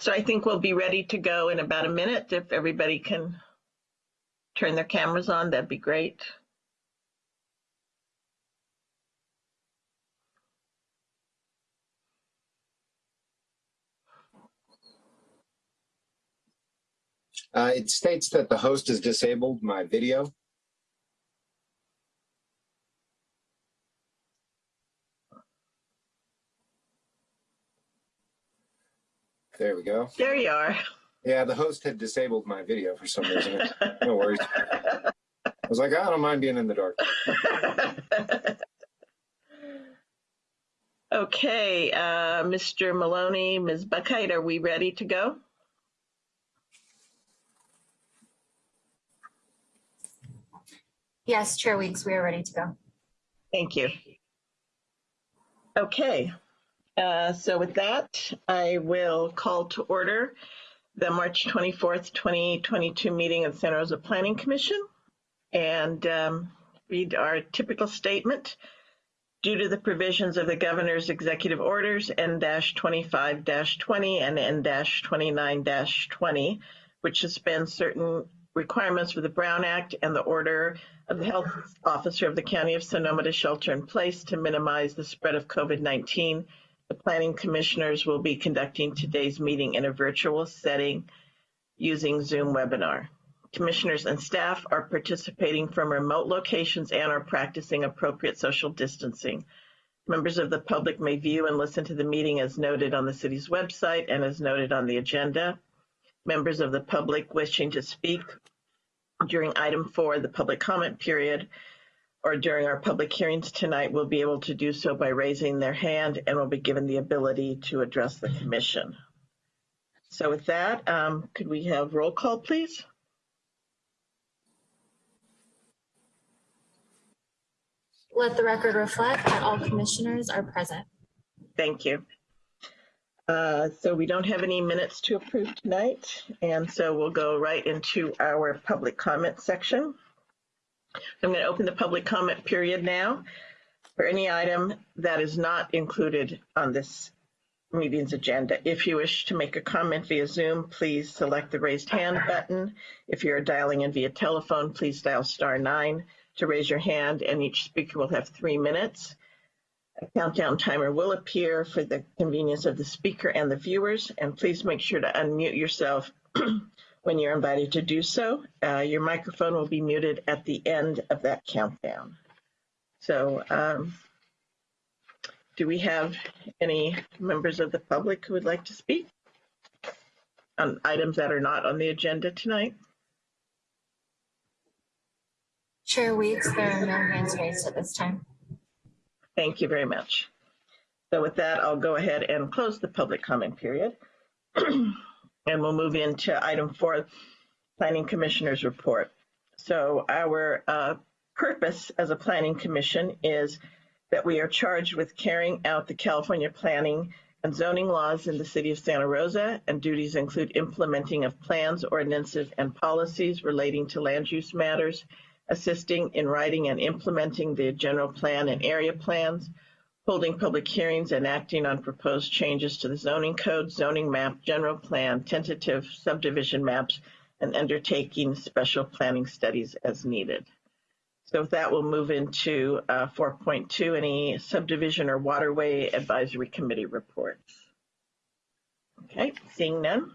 So I think we'll be ready to go in about a minute. If everybody can turn their cameras on, that'd be great. Uh, it states that the host has disabled my video. There we go. There you are. Yeah, the host had disabled my video for some reason. no worries. I was like, I don't mind being in the dark. okay, uh, Mr. Maloney, Ms. Buckheit, are we ready to go? Yes, Chair Weeks, we are ready to go. Thank you. Okay, uh, so with that, I will call to order the March 24th, 2022 meeting of the Santa Rosa Planning Commission and um, read our typical statement. Due to the provisions of the governor's executive orders N-25-20 and N-29-20, which suspend certain requirements for the Brown Act and the order of the health officer of the County of Sonoma to shelter in place to minimize the spread of COVID-19, the planning commissioners will be conducting today's meeting in a virtual setting using Zoom webinar. Commissioners and staff are participating from remote locations and are practicing appropriate social distancing. Members of the public may view and listen to the meeting as noted on the city's website and as noted on the agenda. Members of the public wishing to speak during item four, the public comment period, or during our public hearings tonight will be able to do so by raising their hand and will be given the ability to address the commission. So with that, um, could we have roll call, please? Let the record reflect that all commissioners are present. Thank you. Uh, so we don't have any minutes to approve tonight, and so we'll go right into our public comment section. I'm going to open the public comment period now for any item that is not included on this meeting's agenda. If you wish to make a comment via Zoom, please select the raised hand button. If you're dialing in via telephone, please dial star nine to raise your hand and each speaker will have three minutes. A countdown timer will appear for the convenience of the speaker and the viewers, and please make sure to unmute yourself when you're invited to do so. Uh, your microphone will be muted at the end of that countdown. So um, do we have any members of the public who would like to speak on items that are not on the agenda tonight? Chair Weeks, there are no hands raised at this time. Thank you very much. So with that, I'll go ahead and close the public comment period. and we'll move into item four, Planning Commissioner's Report. So our uh, purpose as a planning commission is that we are charged with carrying out the California planning and zoning laws in the city of Santa Rosa, and duties include implementing of plans, ordinances, and policies relating to land use matters, assisting in writing and implementing the general plan and area plans, holding public hearings and acting on proposed changes to the zoning code, zoning map, general plan, tentative subdivision maps, and undertaking special planning studies as needed. So with that, we'll move into uh, 4.2, any subdivision or waterway advisory committee reports. Okay, seeing none.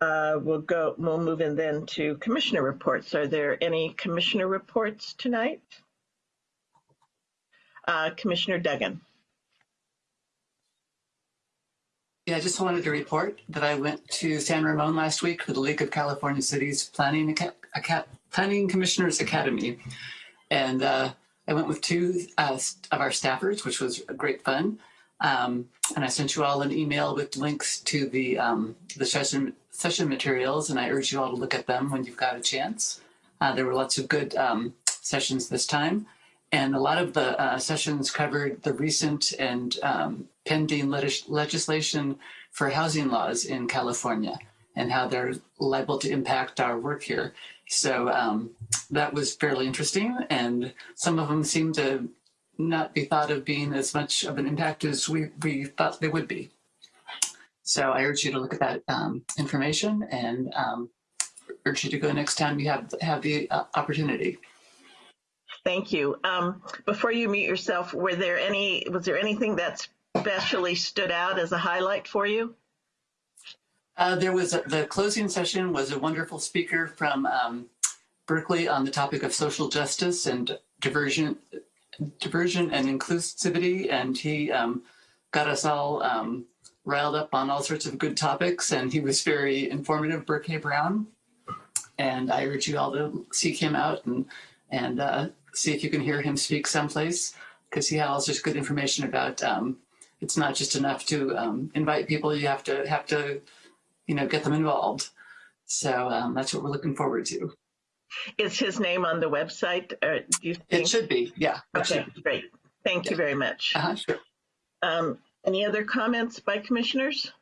Uh, we'll go, we'll move in then to commissioner reports. Are there any commissioner reports tonight? Uh, Commissioner Duggan. Yeah, I just wanted to report that I went to San Ramon last week for the League of California Cities Planning, Planning Commissioners Academy. And uh, I went with two uh, of our staffers, which was great fun. Um, and I sent you all an email with links to the, um, the session, session materials, and I urge you all to look at them when you've got a chance. Uh, there were lots of good um, sessions this time. And a lot of the uh, sessions covered the recent and um, pending legislation for housing laws in California and how they're liable to impact our work here. So um, that was fairly interesting. And some of them seem to not be thought of being as much of an impact as we, we thought they would be. So I urge you to look at that um, information and um, urge you to go next time you have have the uh, opportunity. Thank you. Um, before you mute yourself, were there any, was there anything that especially stood out as a highlight for you? Uh, there was a, the closing session was a wonderful speaker from um, Berkeley on the topic of social justice and diversion, diversion and inclusivity, and he um, got us all um, riled up on all sorts of good topics, and he was very informative, Burke Brown. And I urge you all to seek him out and and uh, see if you can hear him speak someplace, because he has of good information about. Um, it's not just enough to um, invite people; you have to have to you know, get them involved. So um, that's what we're looking forward to. Is his name on the website? Or do you think? It should be, yeah. Okay, be. great. Thank you very much. Uh-huh, sure. Um, any other comments by commissioners?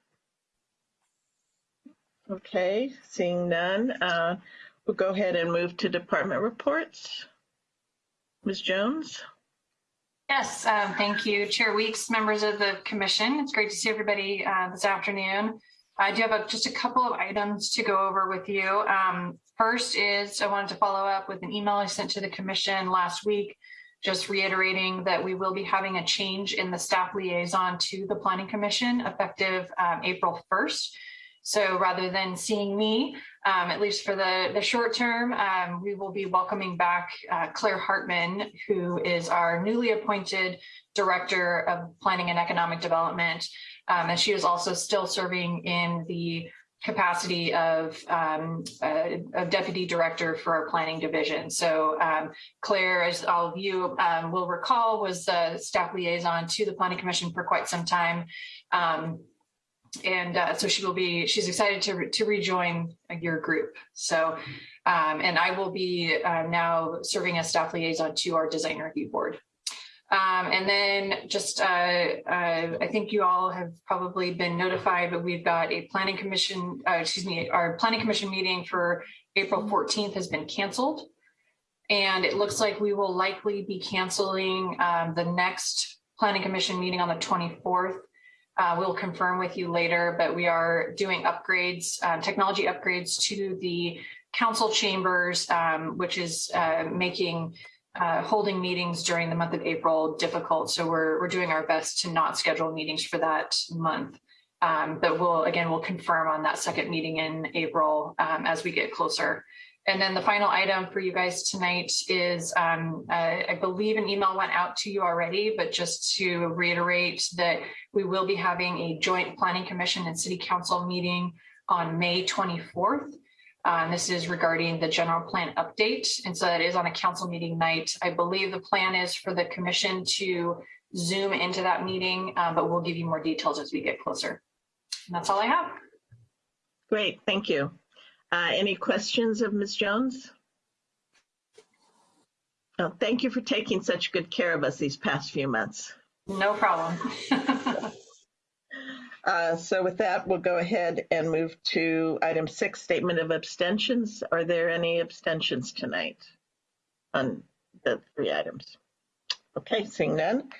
Okay, seeing none, uh, we'll go ahead and move to department reports. Ms. Jones? Yes, um, thank you, Chair Weeks, members of the commission. It's great to see everybody uh, this afternoon. I do have a, just a couple of items to go over with you. Um, first is I wanted to follow up with an email I sent to the commission last week, just reiterating that we will be having a change in the staff liaison to the Planning Commission effective um, April 1st. So rather than seeing me, um, at least for the, the short term, um, we will be welcoming back uh, Clare Hartman, who is our newly appointed Director of Planning and Economic Development. Um, and she is also still serving in the capacity of, um, uh, of Deputy Director for our Planning Division. So um, Claire, as all of you um, will recall, was the staff liaison to the Planning Commission for quite some time. And uh, so she will be she's excited to to rejoin your group. So um, and i will be uh, now serving as staff liaison to our design review board. Um, and then just uh, uh, i think you all have probably been notified but we've got a planning commission uh, excuse me our planning commission meeting for april 14th has been canceled. And it looks like we will likely be canceling um, the next planning commission meeting on the 24th uh, we'll confirm with you later, but we are doing upgrades, uh, technology upgrades to the council chambers, um, which is uh, making uh, holding meetings during the month of April difficult. So we're, we're doing our best to not schedule meetings for that month. Um, but we'll, again, we'll confirm on that second meeting in April um, as we get closer. And then the final item for you guys tonight is, um, uh, I believe an email went out to you already, but just to reiterate that we will be having a joint planning commission and city council meeting on May 24th. Um, this is regarding the general plan update. And so that is on a council meeting night. I believe the plan is for the commission to zoom into that meeting, uh, but we'll give you more details as we get closer. And that's all I have. Great, thank you. Uh, any questions of Ms. Jones? Oh, thank you for taking such good care of us these past few months. No problem. Uh, so with that, we'll go ahead and move to item six, statement of abstentions. Are there any abstentions tonight on the three items? Okay, seeing none.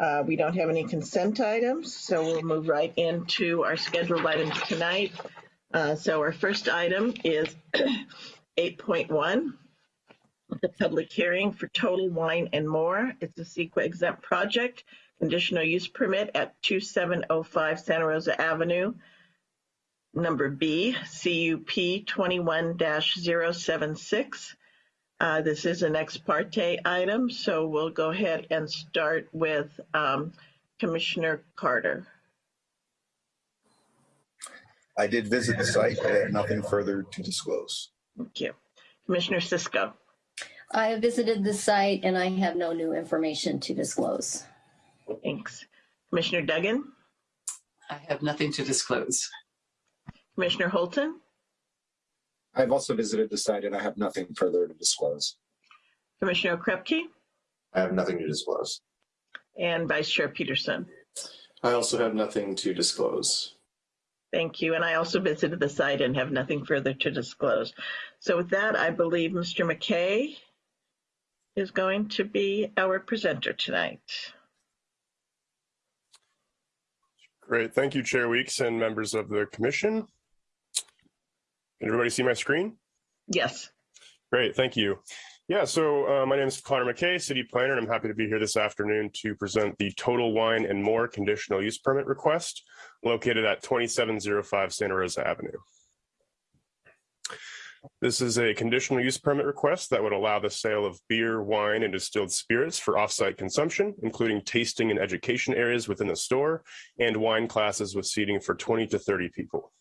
Uh, we don't have any consent items, so we'll move right into our scheduled items tonight. Uh, so our first item is 8.1, the public hearing for Total Wine and More. It's a CEQA exempt project, conditional use permit at 2705 Santa Rosa Avenue. Number B, CUP 21-076. Uh, this is an ex parte item, so we'll go ahead and start with um, Commissioner Carter. I did visit the site. I have nothing further to disclose. Thank you. Commissioner Cisco. I have visited the site and I have no new information to disclose. Thanks. Commissioner Duggan, I have nothing to disclose. Commissioner Holton, I've also visited the site and I have nothing further to disclose. Commissioner Krepke, I have nothing to disclose. and Vice Chair Peterson. I also have nothing to disclose. Thank you. And I also visited the site and have nothing further to disclose. So with that, I believe Mr. McKay is going to be our presenter tonight. Great. Thank you, Chair Weeks and members of the commission. Can everybody see my screen? Yes. Great. Thank you. Yeah, so uh, my name is Connor McKay, City Planner, and I'm happy to be here this afternoon to present the Total Wine and More conditional use permit request located at 2705 Santa Rosa Avenue. This is a conditional use permit request that would allow the sale of beer, wine, and distilled spirits for off-site consumption, including tasting and education areas within the store and wine classes with seating for 20 to 30 people.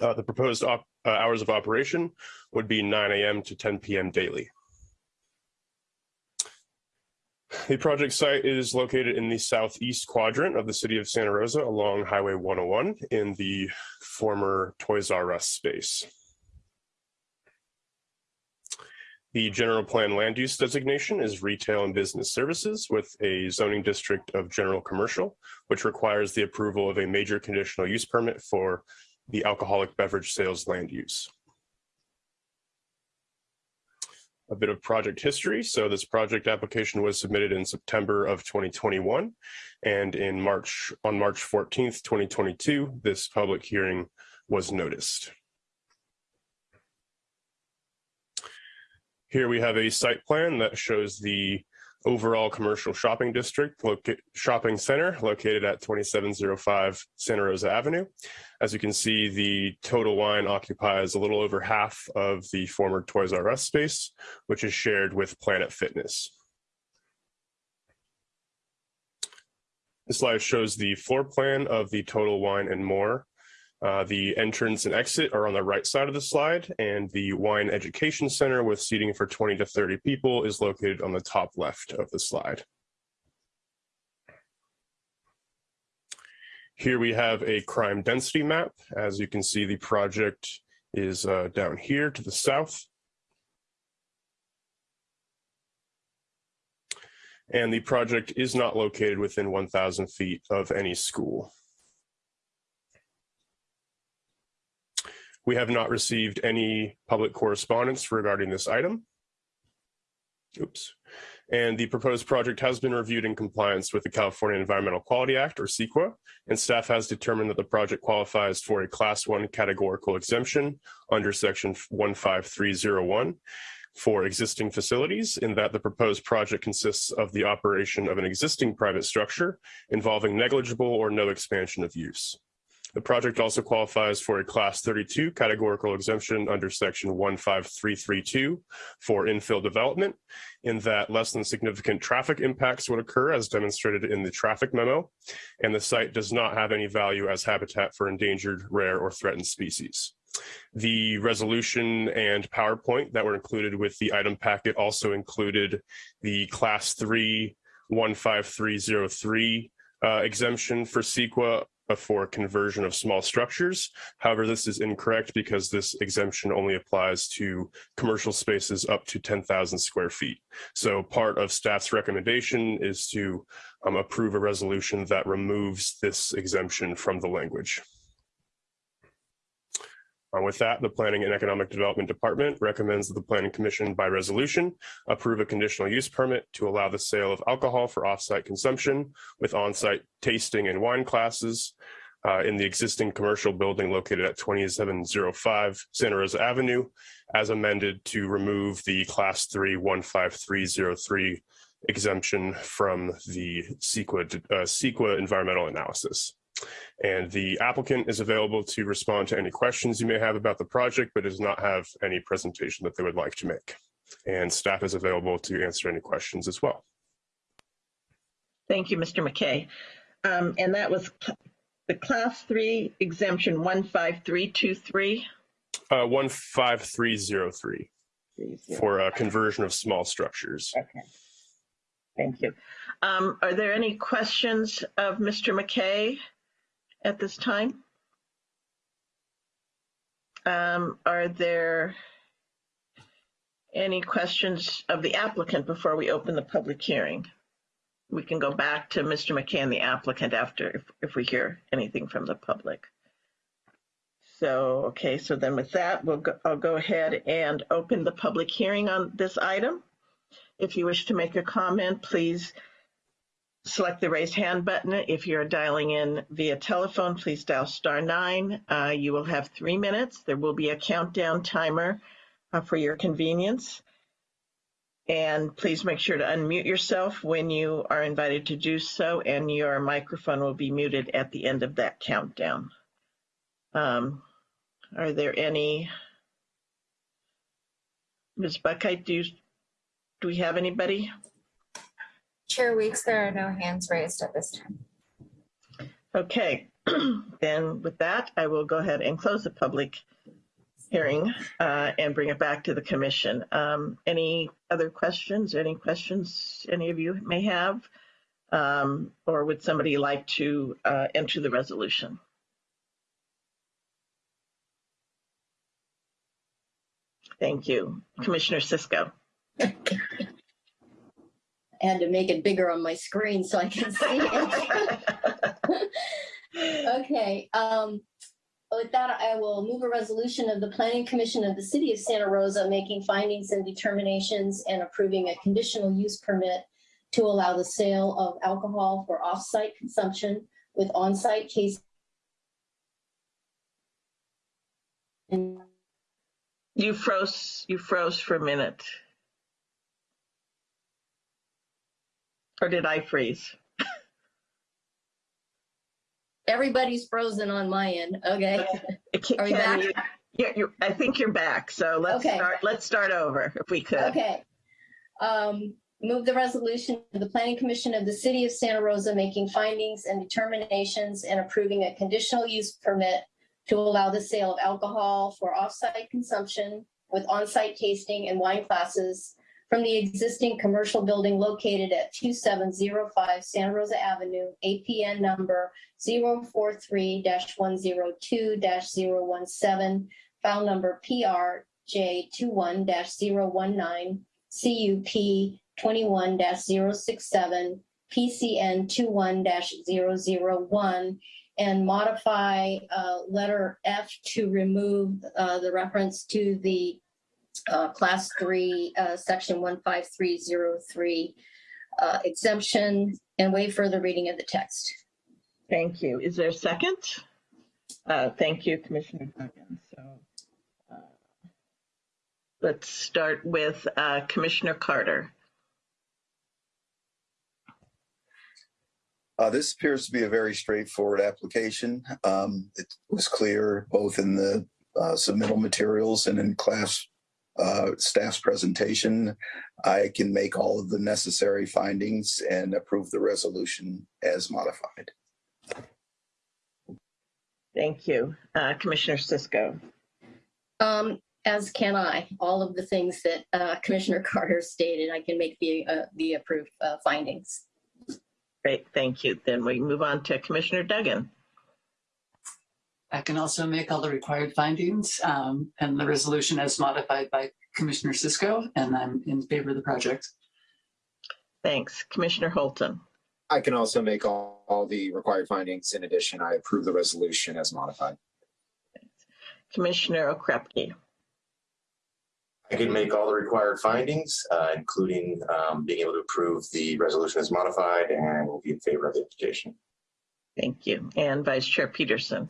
Uh, the proposed op uh, hours of operation would be 9 a.m. to 10 p.m. daily. The project site is located in the southeast quadrant of the city of Santa Rosa along Highway 101 in the former Toys R Us space. The general plan land use designation is retail and business services with a zoning district of general commercial, which requires the approval of a major conditional use permit for the alcoholic beverage sales land use. A bit of project history. So this project application was submitted in September of 2021 and in March on March 14th, 2022, this public hearing was noticed. Here we have a site plan that shows the overall commercial shopping district shopping center located at 2705 Santa Rosa Avenue. As you can see, the Total Wine occupies a little over half of the former Toys R Us space, which is shared with Planet Fitness. This slide shows the floor plan of the Total Wine and More uh, the entrance and exit are on the right side of the slide, and the Wine Education Center with seating for 20 to 30 people is located on the top left of the slide. Here we have a crime density map. As you can see, the project is uh, down here to the south. And the project is not located within 1,000 feet of any school. We have not received any public correspondence regarding this item. Oops. And the proposed project has been reviewed in compliance with the California Environmental Quality Act, or CEQA, and staff has determined that the project qualifies for a Class 1 categorical exemption under Section 15301 for existing facilities in that the proposed project consists of the operation of an existing private structure involving negligible or no expansion of use. The project also qualifies for a class 32 categorical exemption under section 15332 for infill development in that less than significant traffic impacts would occur as demonstrated in the traffic memo, and the site does not have any value as habitat for endangered, rare, or threatened species. The resolution and PowerPoint that were included with the item packet also included the class 3 15303 uh, exemption for CEQA for conversion of small structures. However, this is incorrect because this exemption only applies to commercial spaces up to 10,000 square feet. So part of staff's recommendation is to um, approve a resolution that removes this exemption from the language. Uh, with that, the Planning and Economic Development Department recommends that the Planning Commission by resolution approve a conditional use permit to allow the sale of alcohol for off-site consumption with on-site tasting and wine classes uh, in the existing commercial building located at 2705 Santa Rosa Avenue as amended to remove the class 3 15303 exemption from the CEQA, uh, CEQA environmental analysis. And the applicant is available to respond to any questions you may have about the project, but does not have any presentation that they would like to make. And staff is available to answer any questions as well. Thank you, Mr. McKay. Um, and that was the class three exemption 15323? Uh, 15303 for a conversion of small structures. Okay. Thank you. Um, are there any questions of Mr. McKay? At this time? Um, are there any questions of the applicant before we open the public hearing? We can go back to Mr. McCann, the applicant, after if, if we hear anything from the public. So, okay, so then with that, we'll go, I'll go ahead and open the public hearing on this item. If you wish to make a comment, please select the raised hand button. If you're dialing in via telephone, please dial star nine. Uh, you will have three minutes. There will be a countdown timer uh, for your convenience. And please make sure to unmute yourself when you are invited to do so, and your microphone will be muted at the end of that countdown. Um, are there any? Ms. Buckheit, do you, do we have anybody? Chair Weeks, there are no hands raised at this time. Okay, then with that, I will go ahead and close the public hearing uh, and bring it back to the commission. Um, Any other questions? Any questions any of you may have? Um, Or would somebody like to uh, enter the resolution? Thank you. Commissioner Cisco. I had to make it bigger on my screen so I can see it. Okay, um, with that, I will move a resolution of the Planning Commission of the City of Santa Rosa making findings and determinations and approving a conditional use permit to allow the sale of alcohol for off-site consumption with on-site case. You froze, you froze for a minute. Or did I freeze? Everybody's frozen on my end, okay? Can- Are we back? you- Yeah, you're, I think you're back. So let's Okay. start, let's start over if we could. Okay. Um, move the resolution of the Planning Commission of the City of Santa Rosa making findings and determinations and approving a conditional use permit to allow the sale of alcohol for off-site consumption with on-site tasting and wine classes from the existing commercial building located at 2705 Santa Rosa Avenue, APN number 043-102-017, file number PRJ21-019, CUP 21-067, PCN 21-001, and modify uh, letter F to remove uh, the reference to the uh, class three, uh, section 15303 uh, exemption and waive further reading of the text. Thank you. Is there a second? Uh, Thank you, Commissioner Duggan. So uh, let's start with uh, Commissioner Carter. Uh, this appears to be a very straightforward application. Um, it was clear both in the uh, submittal materials and in class uh, staff's presentation. I can make all of the necessary findings and approve the resolution as modified. Thank you. Uh, Commissioner Cisco. Um, as can I, all of the things that uh, Commissioner Carter stated, I can make the, uh, the approved uh, findings. Great, thank you. Then we move on to Commissioner Duggan. I can also make all the required findings um, and the resolution as modified by Commissioner Cisco, and I'm in favor of the project. Thanks. Commissioner Holton. I can also make all, all the required findings. In addition, I approve the resolution as modified. Commissioner Okrepkie. I can make all the required findings, uh, including um, being able to approve the resolution as modified and will be in favor of the application. Thank you. And Vice Chair Peterson.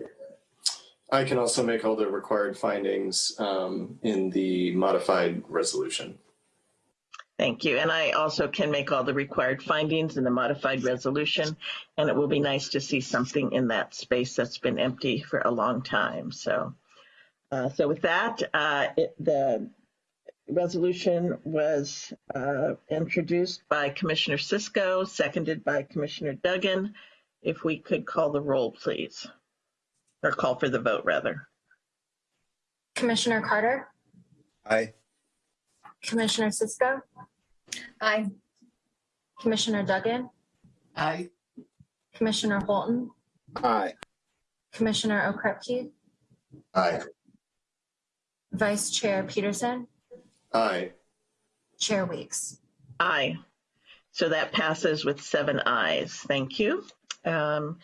I can also make all the required findings um, in the modified resolution. Thank you. And I also can make all the required findings in the modified resolution. And it will be nice to see something in that space that's been empty for a long time. So, uh, so with that, uh, it, the resolution was uh, introduced by Commissioner Cisco, seconded by Commissioner Duggan. If we could call the roll, please, or call for the vote, rather. Commissioner Carter, Aye. Commissioner Cisco, Aye. Commissioner Duggan, Aye. Commissioner Holton, Aye. Commissioner Okrepkie, Aye. Vice Chair Peterson, Aye. Chair Weeks. Aye. So that passes with seven ayes. Thank you. Um,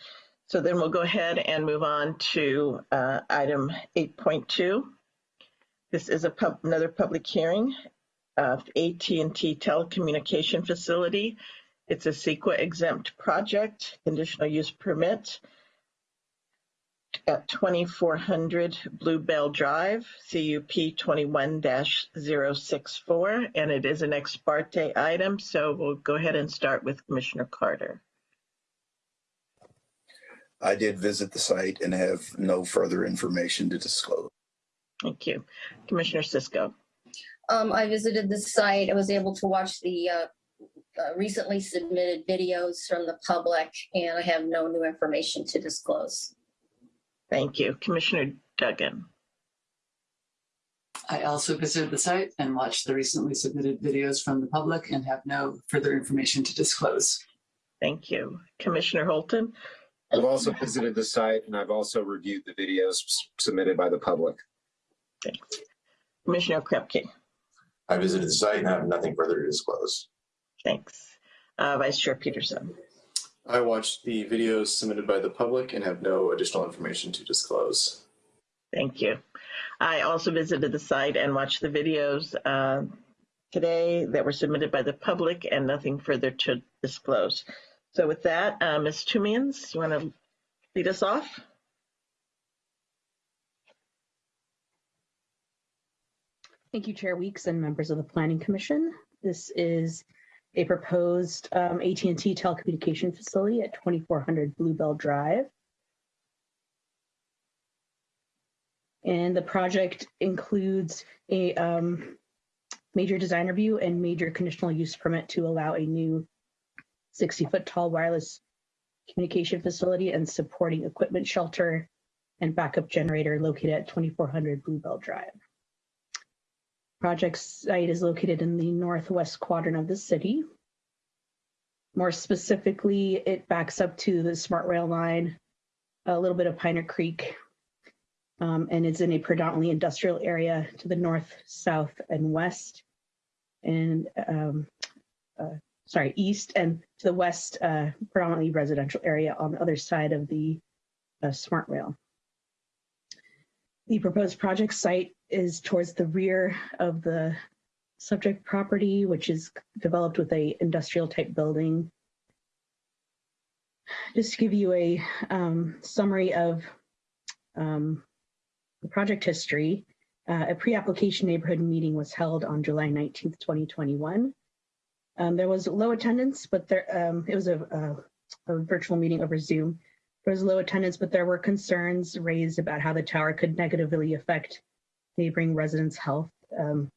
So then we'll go ahead and move on to uh, item 8.2. This is a pub, another public hearing of AT&T telecommunication facility It's a CEQA exempt project, conditional use permit at 2400 Bluebell Drive, CUP 21-064, and it is an ex parte item, so we'll go ahead and start with Commissioner Carter. I did visit the site and have no further information to disclose. Thank you. Commissioner Cisco. Um, I visited the site. I was able to watch the uh, uh, recently submitted videos from the public, and I have no new information to disclose. Thank you. Commissioner Duggan. I also visited the site and watched the recently submitted videos from the public and have no further information to disclose. Thank you. Commissioner Holton. I've also visited the site and I've also reviewed the videos submitted by the public. Thanks. Commissioner Krepke. I visited the site and have nothing further to disclose. Thanks. Uh, Vice Chair Peterson. I watched the videos submitted by the public and have no additional information to disclose. Thank you. I also visited the site and watched the videos uh, today that were submitted by the public and nothing further to disclose. So with that, uh, Ms. Tumians, you want to lead us off? Thank you, Chair Weeks and members of the Planning Commission. This is a proposed um, AT&T telecommunication facility at 2400 Bluebell Drive. And the project includes a um, major design review and major conditional use permit to allow a new 60-foot tall wireless communication facility and supporting equipment shelter and backup generator located at 2400 Bluebell Drive. Project site is located in the northwest quadrant of the city. More specifically, it backs up to the Smart Rail line, a little bit of Piner Creek, um, and it's in a predominantly industrial area to the north, south, and west, and um, uh, sorry, east, and to the west, uh, predominantly residential area on the other side of the uh, Smart Rail. The proposed project site is towards the rear of the subject property, which is developed with a industrial type building. Just to give you a um, summary of um, the project history, uh, a pre-application neighborhood meeting was held on July 19th, 2021. Um, there was low attendance, but there um, it was a, a, a virtual meeting over Zoom. There was low attendance, but there were concerns raised about how the tower could negatively affect neighboring residents' health. Um,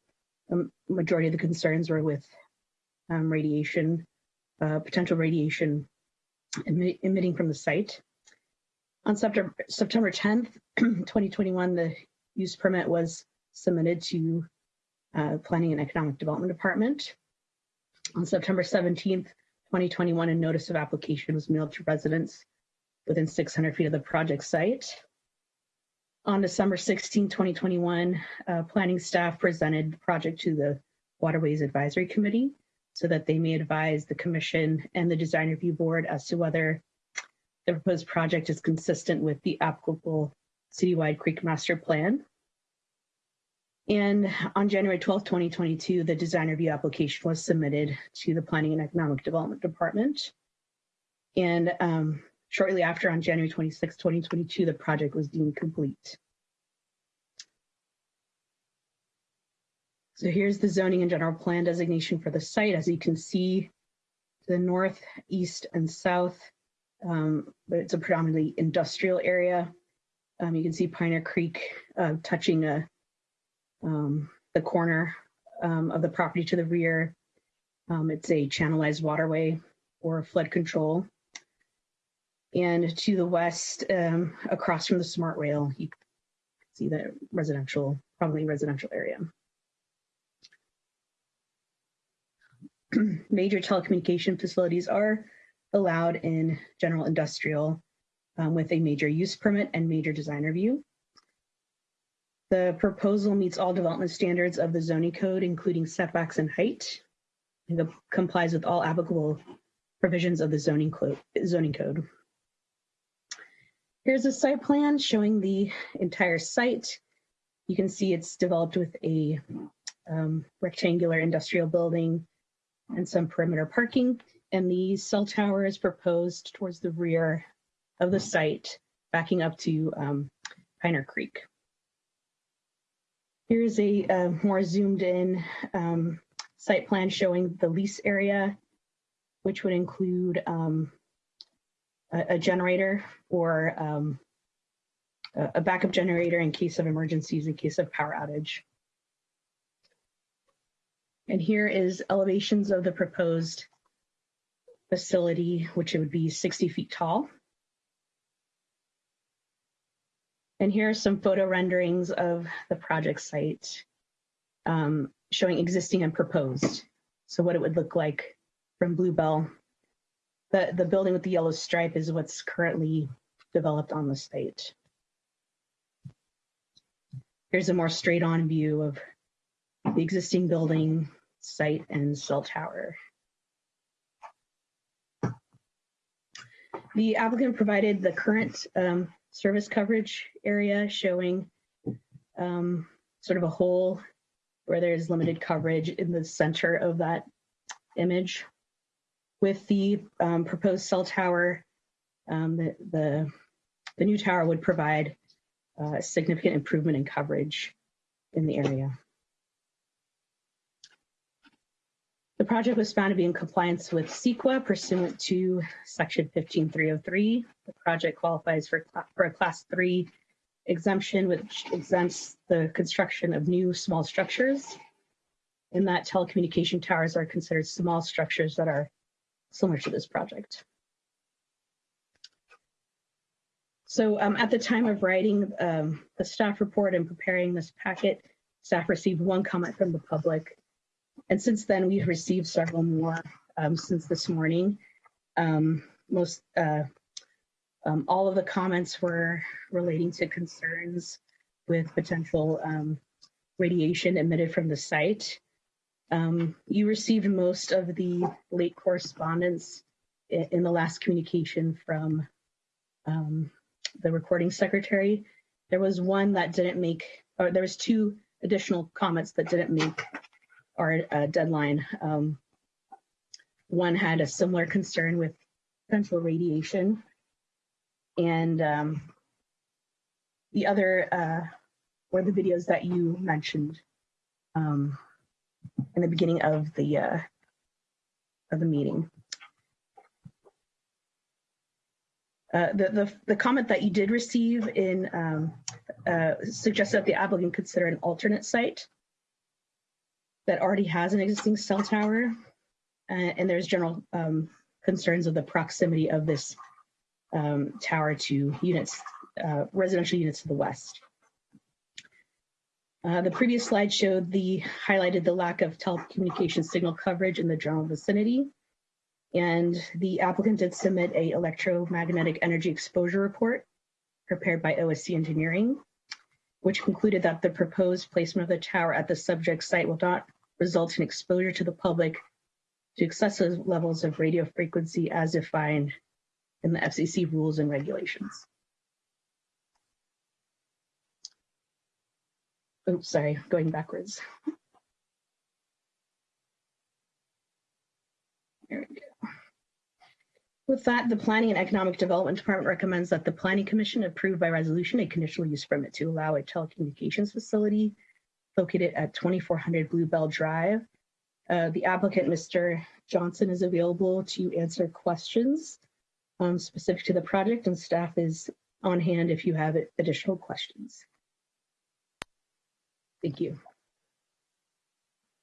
majority of the concerns were with um, radiation, uh, potential radiation emi- emitting from the site. On September, September 10th, 2021, the use permit was submitted to uh, Planning and Economic Development Department. On September 17th, 2021, a notice of application was mailed to residents within 600 feet of the project site. On December 16, 2021, uh, planning staff presented the project to the Waterways Advisory Committee so that they may advise the commission and the design review board as to whether the proposed project is consistent with the applicable citywide creek master plan. And on January 12, 2022, the design review application was submitted to the Planning and Economic Development Department. And um, Shortly after, on January 26, 2022, the project was deemed complete. So here's the zoning and general plan designation for the site. As you can see, the north, east, and south, um, but it's a predominantly industrial area. Um, you can see Piner Creek uh, touching a, um, the corner um, of the property to the rear. Um, it's a channelized waterway or flood control. And to the west, um, across from the smart rail, you see the residential, probably residential area. Major telecommunication facilities are allowed in general industrial um, with a major use permit and major design review. The proposal meets all development standards of the zoning code, including setbacks and height. It complies with all applicable provisions of the zoning, zoning code. Here's a site plan showing the entire site. You can see it's developed with a um, rectangular industrial building and some perimeter parking. and the cell tower is proposed towards the rear of the site, backing up to um, Piner Creek. Here's a uh, more zoomed in um, site plan showing the lease area, which would include um, a, a generator or um, a a backup generator in case of emergencies, in case of power outage. And here is elevations of the proposed facility, which it would be 60 feet tall. And here are some photo renderings of the project site um, showing existing and proposed. So what it would look like from Bluebell. The, the building with the yellow stripe is what's currently developed on the site. Here's a more straight on view of the existing building, site, and cell tower. The applicant provided the current um, service coverage area showing um, sort of a hole where there's limited coverage in the center of that image. With the um, proposed cell tower, um, the, the, the new tower would provide uh, significant improvement in coverage in the area. The project was found to be in compliance with CEQA pursuant to section 15303. The project qualifies for, for a class three exemption, which exempts the construction of new small structures. In that telecommunication towers are considered small structures that are similar to this project. So um, at the time of writing um, the staff report and preparing this packet, staff received one comment from the public. And since then, we've received several more um, since this morning. Um, most, uh, um, all of the comments were relating to concerns with potential um, radiation emitted from the site. you received most of the late correspondence in, in the last communication from um, the recording secretary. There was one that didn't make, or there was two additional comments that didn't make our uh, deadline. Um, one had a similar concern with potential radiation, and um, the other uh, were the videos that you mentioned um, in the beginning of the uh, of the meeting. Uh, the, the, the comment that you did receive in um, uh, suggests that the applicant consider an alternate site that already has an existing cell tower, uh, and there's general um, concerns of the proximity of this um, tower to units, uh, residential units to the west. Uh, the previous slide showed the highlighted the lack of telecommunication signal coverage in the general vicinity. And the applicant did submit a electromagnetic energy exposure report prepared by OSC Engineering, which concluded that the proposed placement of the tower at the subject site will not result in exposure to the public to excessive levels of radio frequency as defined in the FCC rules and regulations. Oops, sorry, going backwards. There we go. With that, the Planning and Economic Development Department recommends that the Planning Commission approve by resolution a conditional use permit to allow a telecommunications facility located at 2400 Bluebell Drive. Uh, the applicant, Mr. Johnson, is available to answer questions um, specific to the project, and staff is on hand if you have additional questions. Thank you.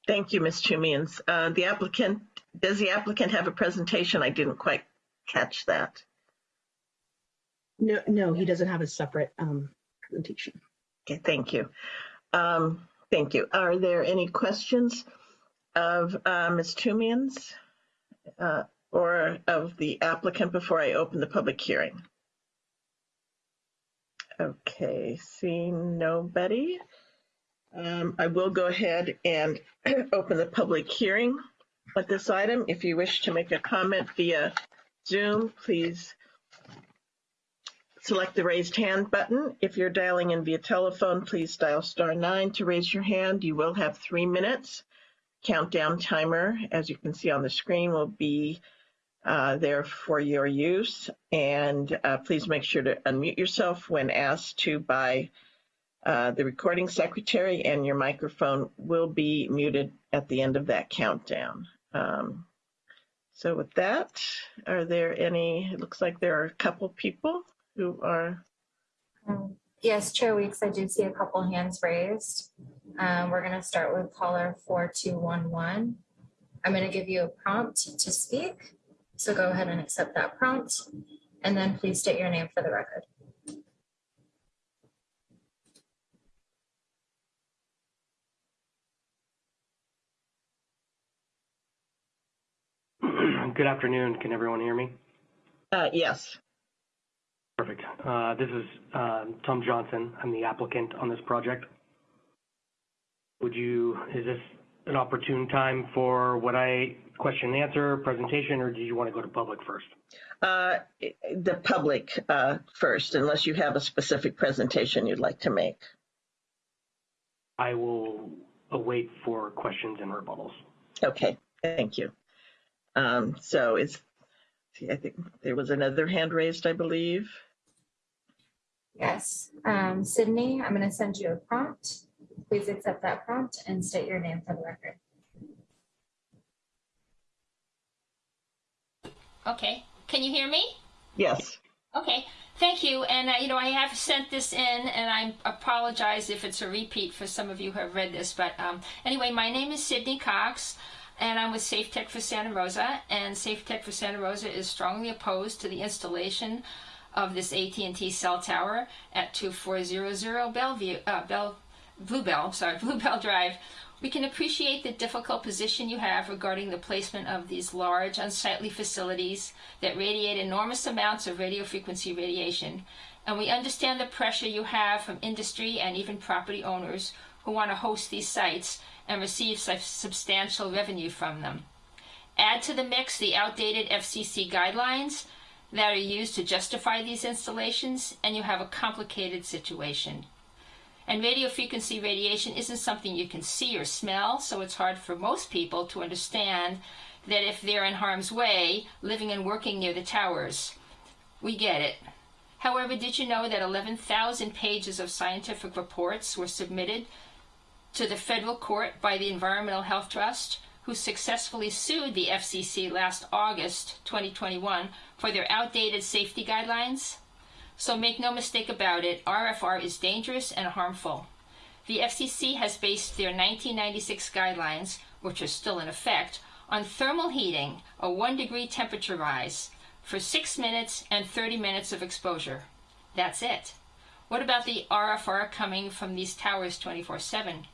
Thank you, Ms. Chumians. Uh, the applicant, does the applicant have a presentation? I didn't quite catch that. No, no, he doesn't have a separate um, presentation. Okay, thank you. Um, thank you. Are there any questions of uh, Ms. Chumians uh, or of the applicant before I open the public hearing? Okay, seeing nobody. Um, I will go ahead and open the public hearing at this item. If you wish to make a comment via Zoom, please select the raised hand button. If you're dialing in via telephone, please dial star nine to raise your hand. You will have three minutes. Countdown timer, as you can see on the screen, will be uh, there for your use. And uh, please make sure to unmute yourself when asked to by uh, the recording secretary, and your microphone will be muted at the end of that countdown. Um, so with that, are there any, it looks like there are a couple people who are, Um, Yes, Chair Weeks, I do see a couple hands raised. Um, We're going to start with caller 4211. I'm going to give you a prompt to speak. So go ahead and accept that prompt. And then please state your name for the record. Good afternoon. Can everyone hear me? uh, yes, Perfect. Uh, This is um, Tom Johnson. I'm the applicant on this project. Would you, is this an opportune time for what I question and answer presentation, or do you want to go to public first? uh, the public uh, first, unless you have a specific presentation you'd like to make. I will await for questions and rebuttals. Okay, thank you. Um, so is, see, I think there was another hand raised, I believe. Yes. Um, Sydney, I'm going to send you a prompt. Please accept that prompt and state your name for the record. Okay, can you hear me? Yes. Okay, thank you. And, uh, you know, I have sent this in and I apologize if it's a repeat for some of you who have read this. But um, anyway, my name is Sydney Cox and I'm with Safe Tech for Santa Rosa. And Safe Tech for Santa Rosa is strongly opposed to the installation of this AT&T cell tower at 2400 Bellevue, uh, Bell, Bluebell, sorry, Bluebell Drive. We can appreciate the difficult position you have regarding the placement of these large, unsightly facilities that radiate enormous amounts of radio frequency radiation. And we understand the pressure you have from industry and even property owners who want to host these sites and receive substantial revenue from them. Add to the mix the outdated FCC guidelines that are used to justify these installations, and you have a complicated situation. And radio frequency radiation isn't something you can see or smell, so it's hard for most people to understand that if they're in harm's way, living and working near the towers. We get it. However, did you know that 11,000 pages of scientific reports were submitted to the federal court by the Environmental Health Trust, who successfully sued the FCC last August 2021 for their outdated safety guidelines? So make no mistake about it, RFR is dangerous and harmful. The FCC has based their 1996 guidelines, which are still in effect, on thermal heating, a one degree temperature rise, for 6 minutes and 30 minutes of exposure. That's it. What about the RFR coming from these towers 24 7?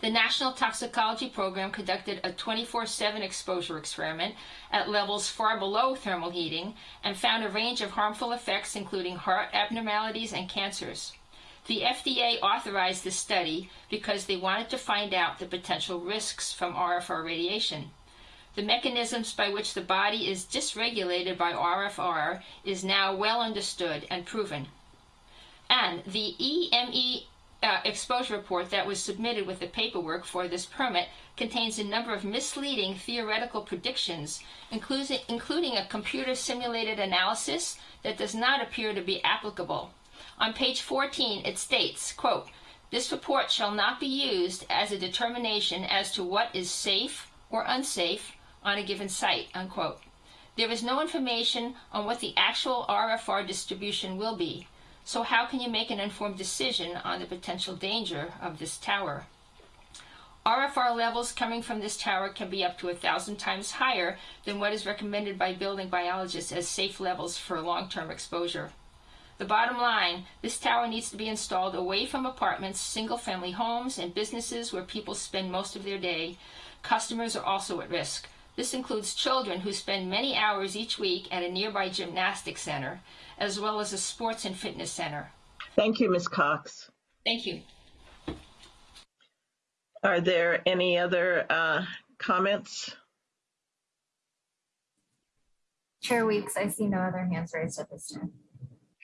The National Toxicology Program conducted a 24 7 exposure experiment at levels far below thermal heating and found a range of harmful effects, including heart abnormalities and cancers. The FDA authorized this study because they wanted to find out the potential risks from RFR radiation. The mechanisms by which the body is dysregulated by RFR is now well understood and proven. And the EME uh, exposure report that was submitted with the paperwork for this permit contains a number of misleading theoretical predictions, including, including a computer simulated analysis that does not appear to be applicable. On page 14, it states, quote, this report shall not be used as a determination as to what is safe or unsafe on a given site, unquote. There is no information on what the actual RFR distribution will be. So how can you make an informed decision on the potential danger of this tower? RFR levels coming from this tower can be up to a thousand times higher than what is recommended by building biologists as safe levels for long-term exposure. The bottom line, this tower needs to be installed away from apartments, single-family homes, and businesses where people spend most of their day. Customers are also at risk. This includes children who spend many hours each week at a nearby gymnastic center, as well as a sports and fitness center. Thank you, Ms. Cox. Thank you. Are there any other uh, comments? Chair Weeks, I see no other hands raised at this time.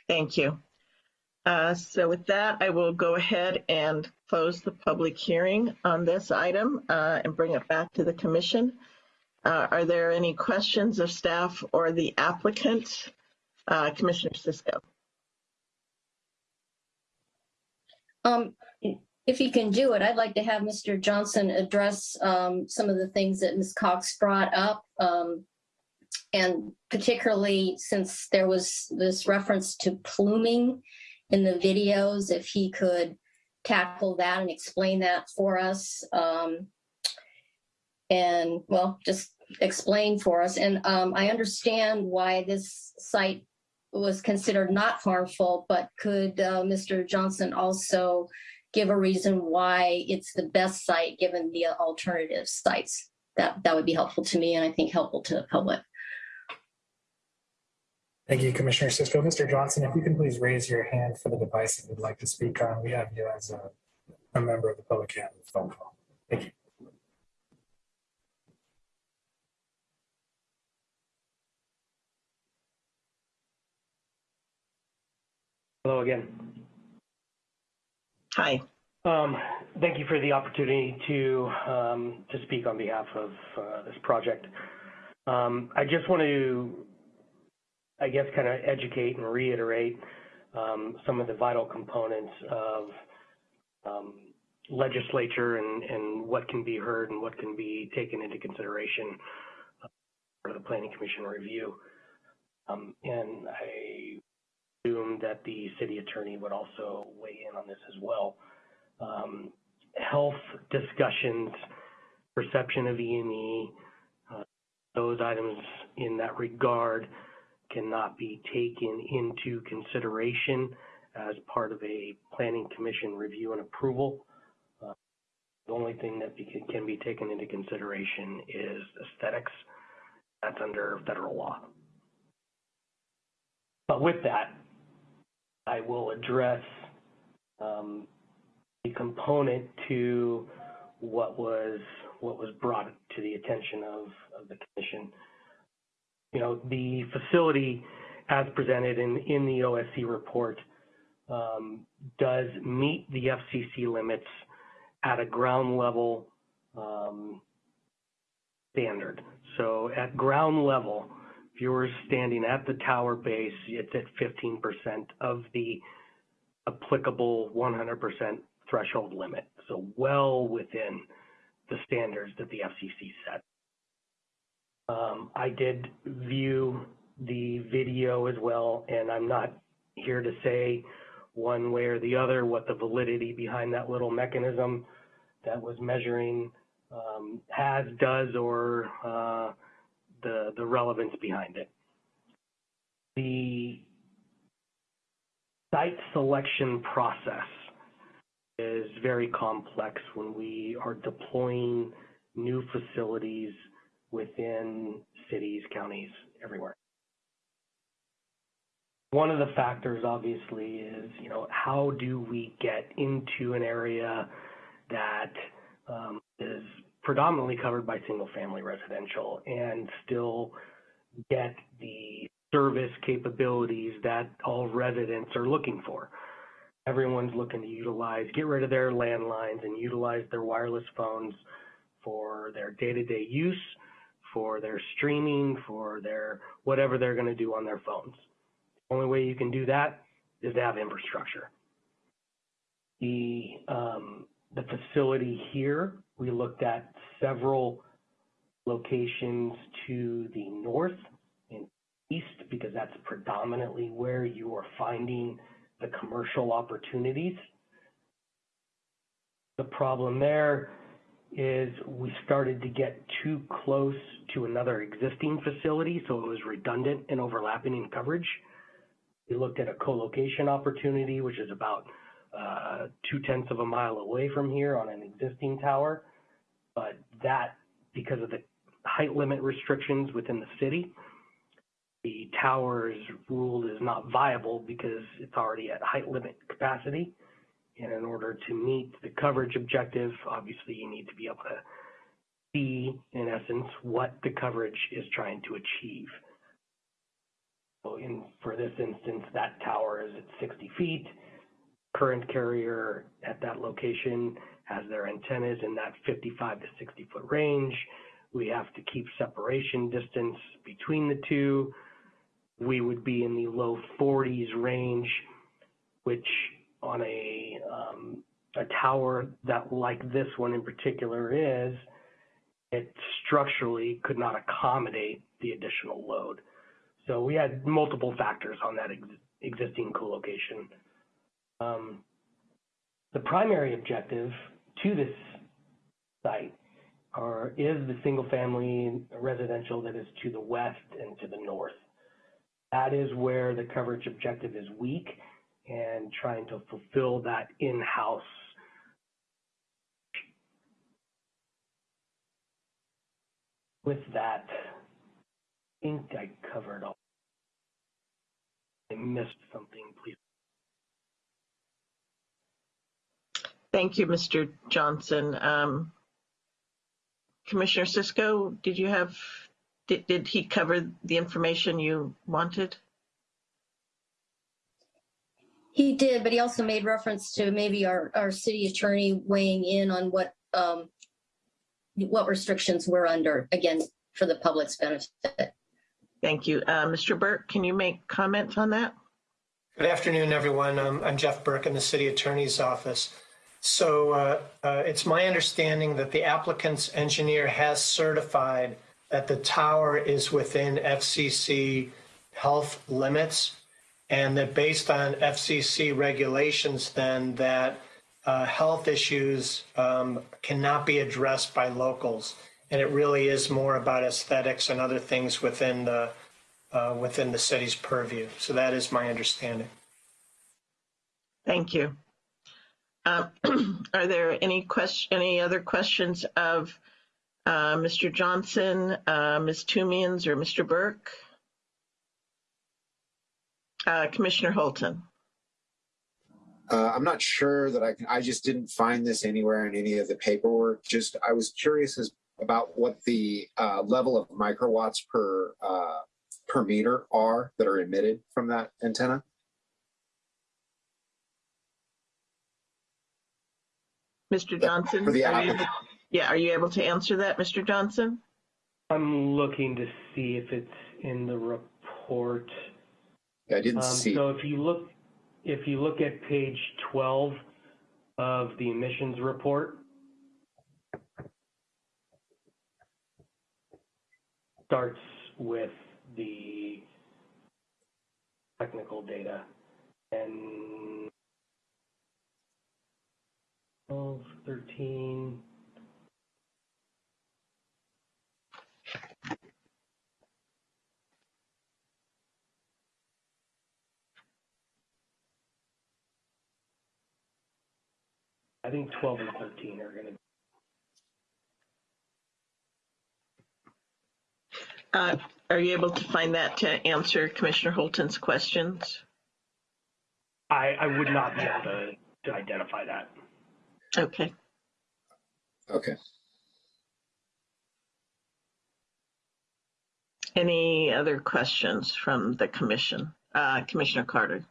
Thank you. Uh, so with that, I will go ahead and close the public hearing on this item uh, and bring it back to the commission. Uh, Are there any questions of staff or the applicant? Uh, Commissioner Cisco? Um, if you can do it, I'd like to have Mr. Johnson address, um, some of the things that Ms. Cox brought up. Um, and particularly since there was this reference to pluming in the videos, if he could tackle that and explain that for us. Um, and well, just explain for us. And, um, I understand why this site was considered not harmful, but could, uh, Mr. Johnson also give a reason why it's the best site given the alternative sites? That, that would be helpful to me and I think helpful to the public. Thank you, Commissioner Cisco. Mr. Johnson, if you can please raise your hand for the device that you'd like to speak on. We have you as a, a member of the public hand phone call. Thank you. Hello again. Hi. Um, thank you for the opportunity to um, to speak on behalf of uh, this project. Um, I just want to, I guess, kind of educate and reiterate um, some of the vital components of um, legislature and, and what can be heard and what can be taken into consideration uh, for the Planning Commission review. Um, and I assume that the city attorney would also weigh in on this as well um, health discussions, perception of EME, uh, those items in that regard cannot be taken into consideration as part of a planning commission review and approval. Uh, the only thing that can be taken into consideration is aesthetics. That's under federal law. But with that, I will address um, component to what was what was brought to the attention of, of the commission. You know, the facility as presented in, in the OSC report um, does meet the FCC limits at a ground level um, standard. So at ground level, were standing at the tower base, it's at 15% of the applicable 100% threshold limit, so well within the standards that the FCC set. Um, I did view the video as well, and I'm not here to say one way or the other what the validity behind that little mechanism that was measuring um, has, does, or uh, the, the relevance behind it. The site selection process is very complex when we are deploying new facilities within cities, counties, everywhere. One of the factors obviously is, you know, how do we get into an area that um, is predominantly covered by single family residential and still get the service capabilities that all residents are looking for everyone's looking to utilize, get rid of their landlines and utilize their wireless phones for their day-to-day use, for their streaming, for their whatever they're going to do on their phones. The only way you can do that is to have infrastructure. The um, the facility here, we looked at several locations to the north and east because that's predominantly where you are finding the commercial opportunities. The problem there is we started to get too close to another existing facility, so it was redundant and overlapping in coverage. We looked at a co-location opportunity, which is about uh, two tenths of a mile away from here on an existing tower. But that, because of the height limit restrictions within the city, the tower is ruled as not viable because it's already at height limit capacity. And in order to meet the coverage objective, obviously you need to be able to see, in essence, what the coverage is trying to achieve. So in, for this instance, that tower is at 60 feet. Current carrier at that location has their antennas in that 55 to 60 foot range. We have to keep separation distance between the two. We would be in the low 40s range, which on a um, a tower that like this one in particular is, it structurally could not accommodate the additional load. So we had multiple factors on that ex existing co-location. Um, the primary objective to this site are, is the single family residential that is to the west and to the north. That is where the coverage objective is weak and trying to fulfill that in-house with that, I think I covered all. I missed something, please. Thank you, Mr. Johnson. Um, Commissioner Cisco, did you have, did, did he cover the information you wanted? He did, but he also made reference to maybe our, our city attorney weighing in on what, um, what restrictions we're under, again, for the public's benefit. Thank you. Uh, Mr. Burke, can you make comments on that? Good afternoon, everyone. Um, I'm Jeff Burke in the City Attorney's Office. So uh, uh, it's my understanding that the applicant's engineer has certified that the tower is within FCC health limits and that based on FCC regulations then that uh, health issues um, cannot be addressed by locals. And it really is more about aesthetics and other things within the, uh, within the city's purview. So that is my understanding. Thank you. Uh, are there any question, any other questions of uh, Mr. Johnson, uh, Ms. Toomians, or Mr. Burke? Uh, Commissioner Holton. Uh, I'm not sure that I can, I just didn't find this anywhere in any of the paperwork. Just, I was curious as about what the uh, level of microwatts per per meter are that are emitted from that antenna. Mr. Johnson? For the are you Yeah, are you able to answer that, Mr. Johnson? I'm looking to see if it's in the report. I didn't Um, see. So if you look, if you look at page 12 of the emissions report, starts with the technical data and 12, 13. I think 12 and 13 are going to Uh, are you able to find that to answer Commissioner Holton's questions? I, I would not be able to, to identify that. Okay. Okay. Any other questions from the commission? Uh, Commissioner Carter?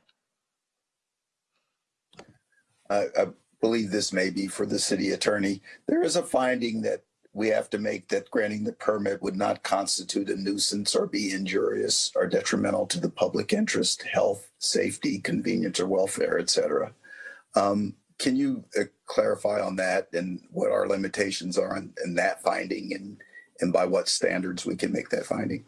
I, I believe this may be for the city attorney. There is a finding that we have to make that granting the permit would not constitute a nuisance or be injurious or detrimental to the public interest, health, safety, convenience, or welfare, et cetera. Um, can you uh, clarify on that and what our limitations are in, in that finding and, and by what standards we can make that finding?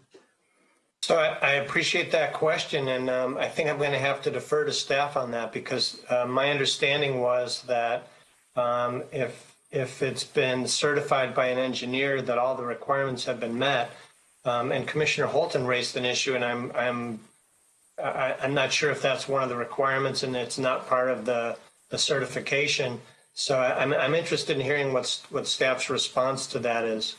So I, I appreciate that question, and um, I think I'm going to have to defer to staff on that because uh, my understanding was that um, if if it's been certified by an engineer that all the requirements have been met, um, and Commissioner Holton raised an issue, and I'm I'm I, I'm not sure if that's one of the requirements, and it's not part of the the certification. So I'm I'm interested in hearing what's what staff's response to that is.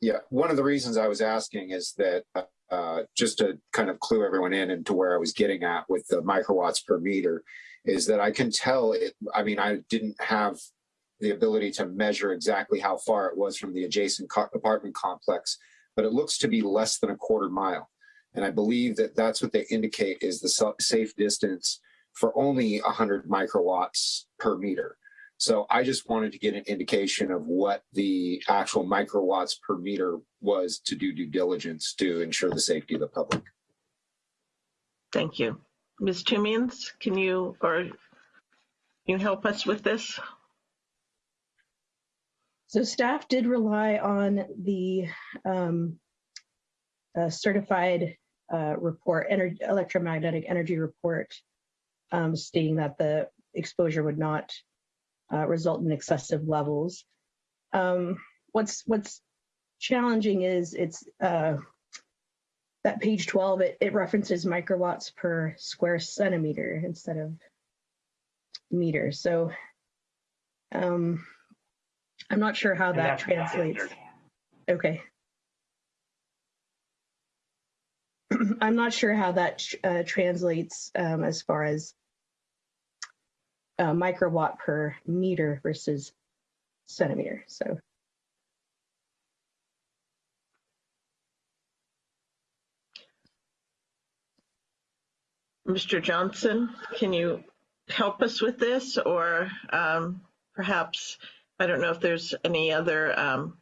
Yeah, one of the reasons I was asking is that uh, just to kind of clue everyone in into where I was getting at with the microwatts per meter is that I can tell it. I mean, I didn't have the ability to measure exactly how far it was from the adjacent apartment complex, but it looks to be less than a quarter mile. And I believe that that's what they indicate is the safe distance for only 100 microwatts per meter. So I just wanted to get an indication of what the actual microwatts per meter was to do due diligence to ensure the safety of the public. Thank you. Ms. Timians, can you, or can you help us with this? So staff did rely on the um, uh, certified uh, report, electromagnetic energy report, um, stating that the exposure would not uh, result in excessive levels. Um, what's what's challenging is it's uh, that page 12, it, it references microwatts per square centimeter instead of meter. So um, I'm not sure how And that translates. Okay. I'm not sure how that uh, translates um, as far as uh, microwatt per meter versus centimeter. So Mr. Johnson, can you help us with this or um, perhaps, I don't know if there's any other, um,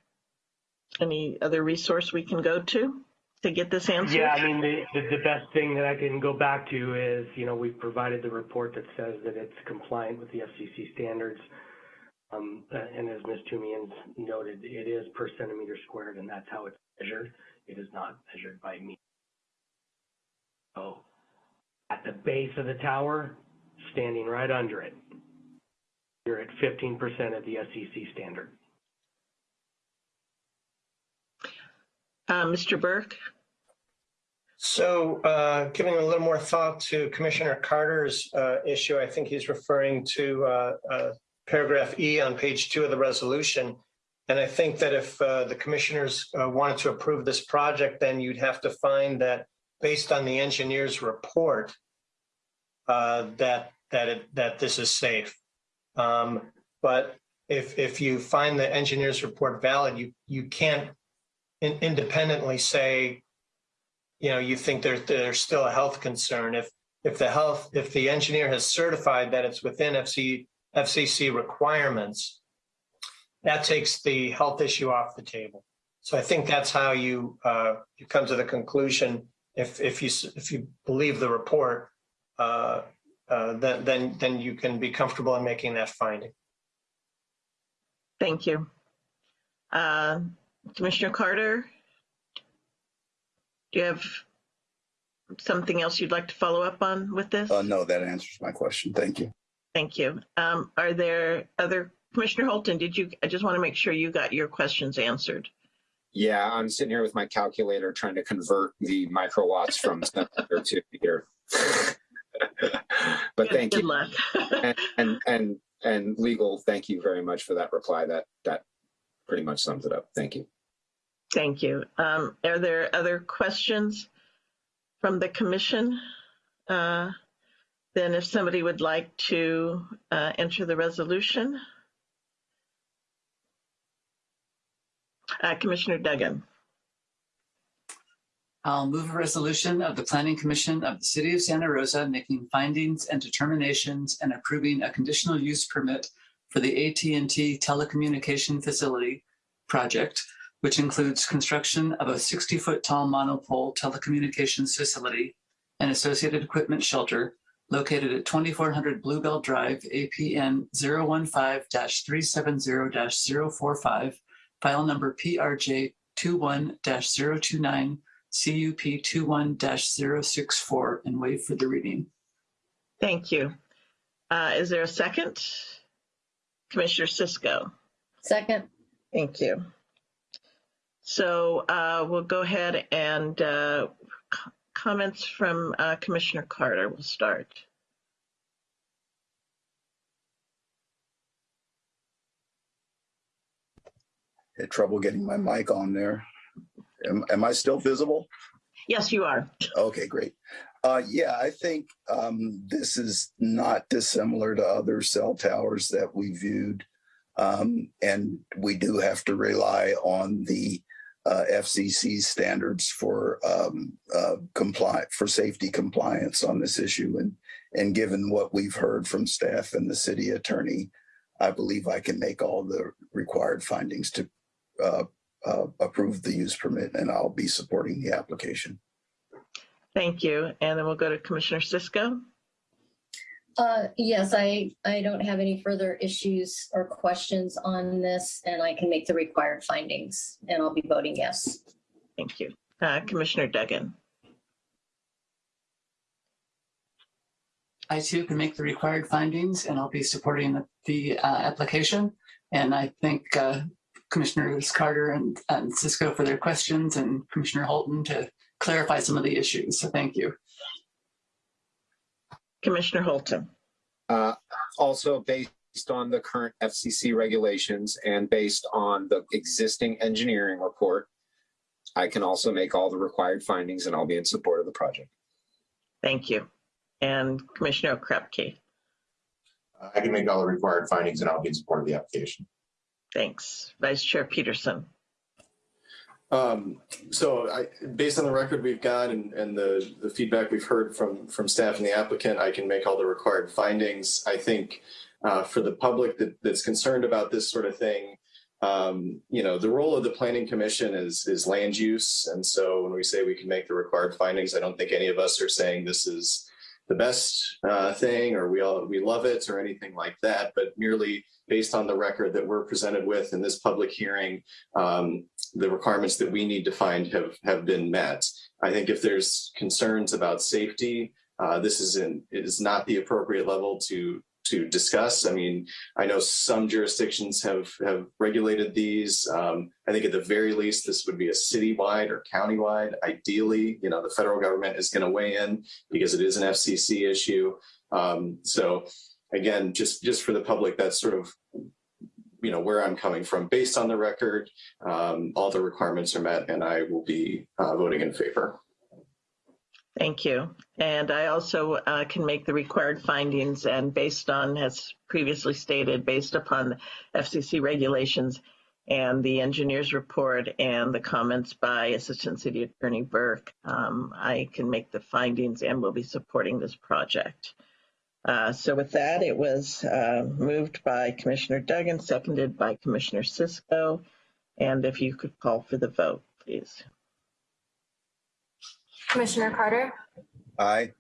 any other resource we can go to to get this answered? Yeah, I mean, the, the, the best thing that I can go back to is, you know, we've provided the report that says that it's compliant with the FCC standards. Um, and as Ms. Tumians noted, it is per centimeter squared, and that's how it's measured. It is not measured by meter. So at the base of the tower, standing right under it, you're at 15% of the FCC standard. Uh, Mr. Burke? So uh, giving a little more thought to Commissioner Carter's uh, issue, I think he's referring to uh, uh, paragraph E on page two of the resolution. And I think that if uh, the commissioners uh, wanted to approve this project, then you'd have to find that based on the engineer's report, that that it, that this is safe. Um, but if if you find the engineer's report valid, you you can't in, independently say, you know, you think there's there's still a health concern. If if the health if the engineer has certified that it's within FC FCC requirements, that takes the health issue off the table. So I think that's how you uh, you come to the conclusion. If if you if you believe the report, uh, uh, then then then you can be comfortable in making that finding. Thank you. Uh, Commissioner Carter? Do you have something else you'd like to follow up on with this? Uh, no, that answers my question. Thank you. Thank you. Um, are there other, Commissioner Holton, did you, I just want to make sure you got your questions answered. Yeah, I'm sitting here with my calculator trying to convert the microwatts from centimeter to here. but thank Good you. luck. and, and and and legal, thank you very much for that reply. That that pretty much sums it up. Thank you. Thank you. Um, are there other questions from the commission? Uh, then if somebody would like to uh, enter the resolution. Uh, Commissioner Duggan. I'll move a resolution of the Planning Commission of the City of Santa Rosa making findings and determinations and approving a conditional use permit for the AT&T telecommunication facility project, which includes construction of a 60-foot tall monopole telecommunications facility and associated equipment shelter located at 2400 Bluebell Drive, APN 015-370-045, file number PRJ 21-029 CUP 21-064 and waive for the reading. Thank you. Uh, is there a second? Commissioner Cisco. Second. Thank you. So uh, we'll go ahead and uh, comments from uh, Commissioner Carter will start. Had trouble getting my mic on there. Am, am I still visible? Yes, you are. Okay, great. Uh, yeah, I think um, this is not dissimilar to other cell towers that we viewed. Um, and we do have to rely on the uh, FCC standards for um, uh, comply for safety compliance on this issue. And and given what we've heard from staff and the city attorney, I believe I can make all the required findings to uh, uh, approve the use permit, and I'll be supporting the application. Thank you. And then we'll go to Commissioner Cisco. Uh, yes, I, I don't have any further issues or questions on this, and I can make the required findings, and I'll be voting yes. Thank you. Uh, Commissioner Duggan. I too can make the required findings and I'll be supporting the, the uh, application. And I thank uh, Commissioners Carter and, and Cisco for their questions and Commissioner Holton to clarify some of the issues. So thank you. Commissioner Holton. Uh, also based on the current FCC regulations and based on the existing engineering report, I can also make all the required findings and I'll be in support of the project. Thank you. And Commissioner Krupke. I can make all the required findings and I'll be in support of the application. Thanks. Vice Chair Peterson. Um, so I, based on the record we've got and, and the, the feedback we've heard from, from staff and the applicant, I can make all the required findings. I think uh, for the public that, that's concerned about this sort of thing, um, you know, the role of the planning commission is, is land use. And so when we say we can make the required findings, I don't think any of us are saying this is the best uh, thing or we all we love it or anything like that, but merely based on the record that we're presented with in this public hearing, um, the requirements that we need to find have have been met. I think if there's concerns about safety, uh, this is in is not the appropriate level to to discuss. I mean, I know some jurisdictions have have regulated these. Um, I think at the very least, this would be a citywide or countywide. Ideally, you know, the federal government is going to weigh in because it is an FCC issue. Um, so again, just just for the public, that's sort of you know where I'm coming from. Based on the record, um, all the requirements are met, and I will be uh, voting in favor. Thank you. And I also uh, can make the required findings and based on, as previously stated, based upon the FCC regulations and the engineer's report and the comments by Assistant City Attorney Burke, um, I can make the findings and will be supporting this project. Uh, so with that, it was uh, moved by Commissioner Duggan, seconded by Commissioner Cisco. And if you could call for the vote, please. Commissioner Carter, Aye.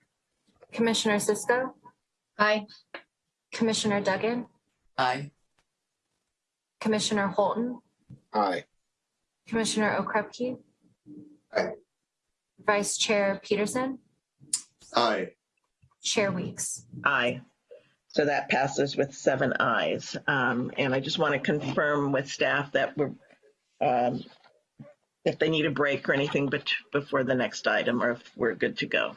Commissioner Cisco, Aye. Commissioner Duggan, Aye. Commissioner Holton, Aye. Commissioner Okrepkie. Aye. Vice Chair Peterson, Aye. Chair Weeks. Aye. So that passes with seven ayes. Um, and I just want to confirm with staff that we're, um, if they need a break or anything but before the next item, or if we're good to go.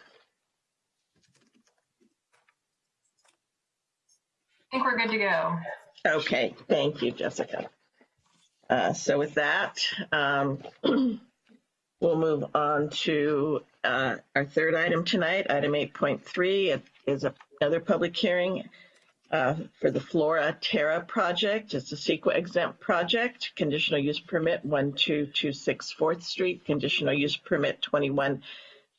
I think we're good to go. Okay, thank you, Jessica. Uh, so with that, um, we'll move on to uh, our third item tonight, item 8.3. It is another public hearing uh, for the Flora Terra project. It's a CEQA exempt project, conditional use permit 1226 4th Street, conditional use permit 21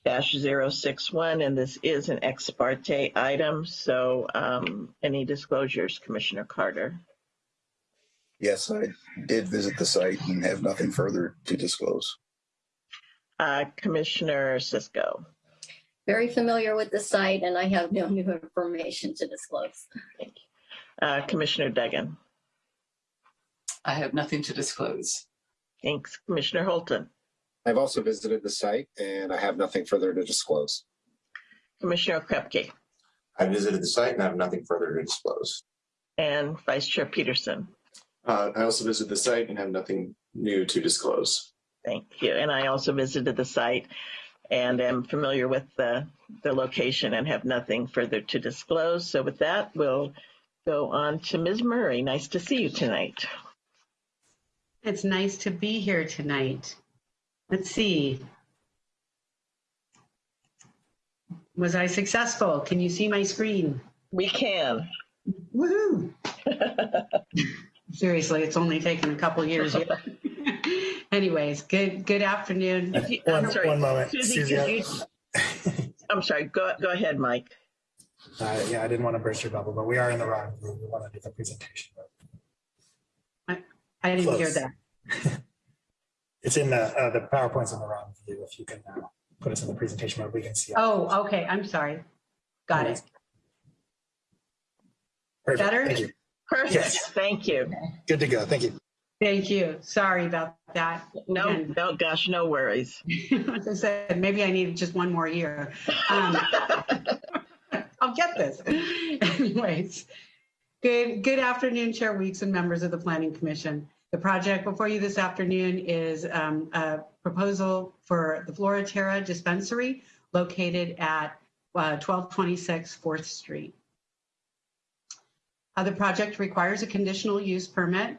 061, and this is an ex parte item. So um, any disclosures, Commissioner Carter? Yes, I did visit the site and have nothing further to disclose. Uh, Commissioner Cisco. Very familiar with the site, and I have no new information to disclose. Thank you. Uh, Commissioner Duggan. I have nothing to disclose. Thanks. Commissioner Holton. I've also visited the site and I have nothing further to disclose. Commissioner Krepke. I visited the site and I have nothing further to disclose. And Vice Chair Peterson. Uh, I also visited the site and have nothing new to disclose. Thank you. And I also visited the site and am familiar with the, the location and have nothing further to disclose. So with that, we'll go on to Ms. Murray. Nice to see you tonight. It's nice to be here tonight. Let's see. Was I successful? Can you see my screen? We can. Woohoo! Seriously, it's only taken a couple years. Anyways, good good afternoon. One, I'm sorry, one moment. Susie, I- you- I'm sorry. Go go ahead, Mike. Uh, yeah, I didn't want to burst your bubble, but we are in the wrong room. We want to do the presentation. I didn't hear that. It's in the, uh, the PowerPoint's in the wrong view. If you can uh, put us in the presentation mode, we can see. it. Oh, okay, I'm sorry. Got it. Perfect. better? Thank you. Perfect. Yes. Thank you. Good to go. Thank you. Thank you. Sorry about that. No, Again, no, gosh, no worries. As I said, maybe I need just one more year. Um, I'll get this. Anyways, good, good afternoon, Chair Weeks and members of the Planning Commission. The project before you this afternoon is um, a proposal for the Flora Terra Dispensary located at uh, 1226 4th Street. Uh, The project requires a conditional use permit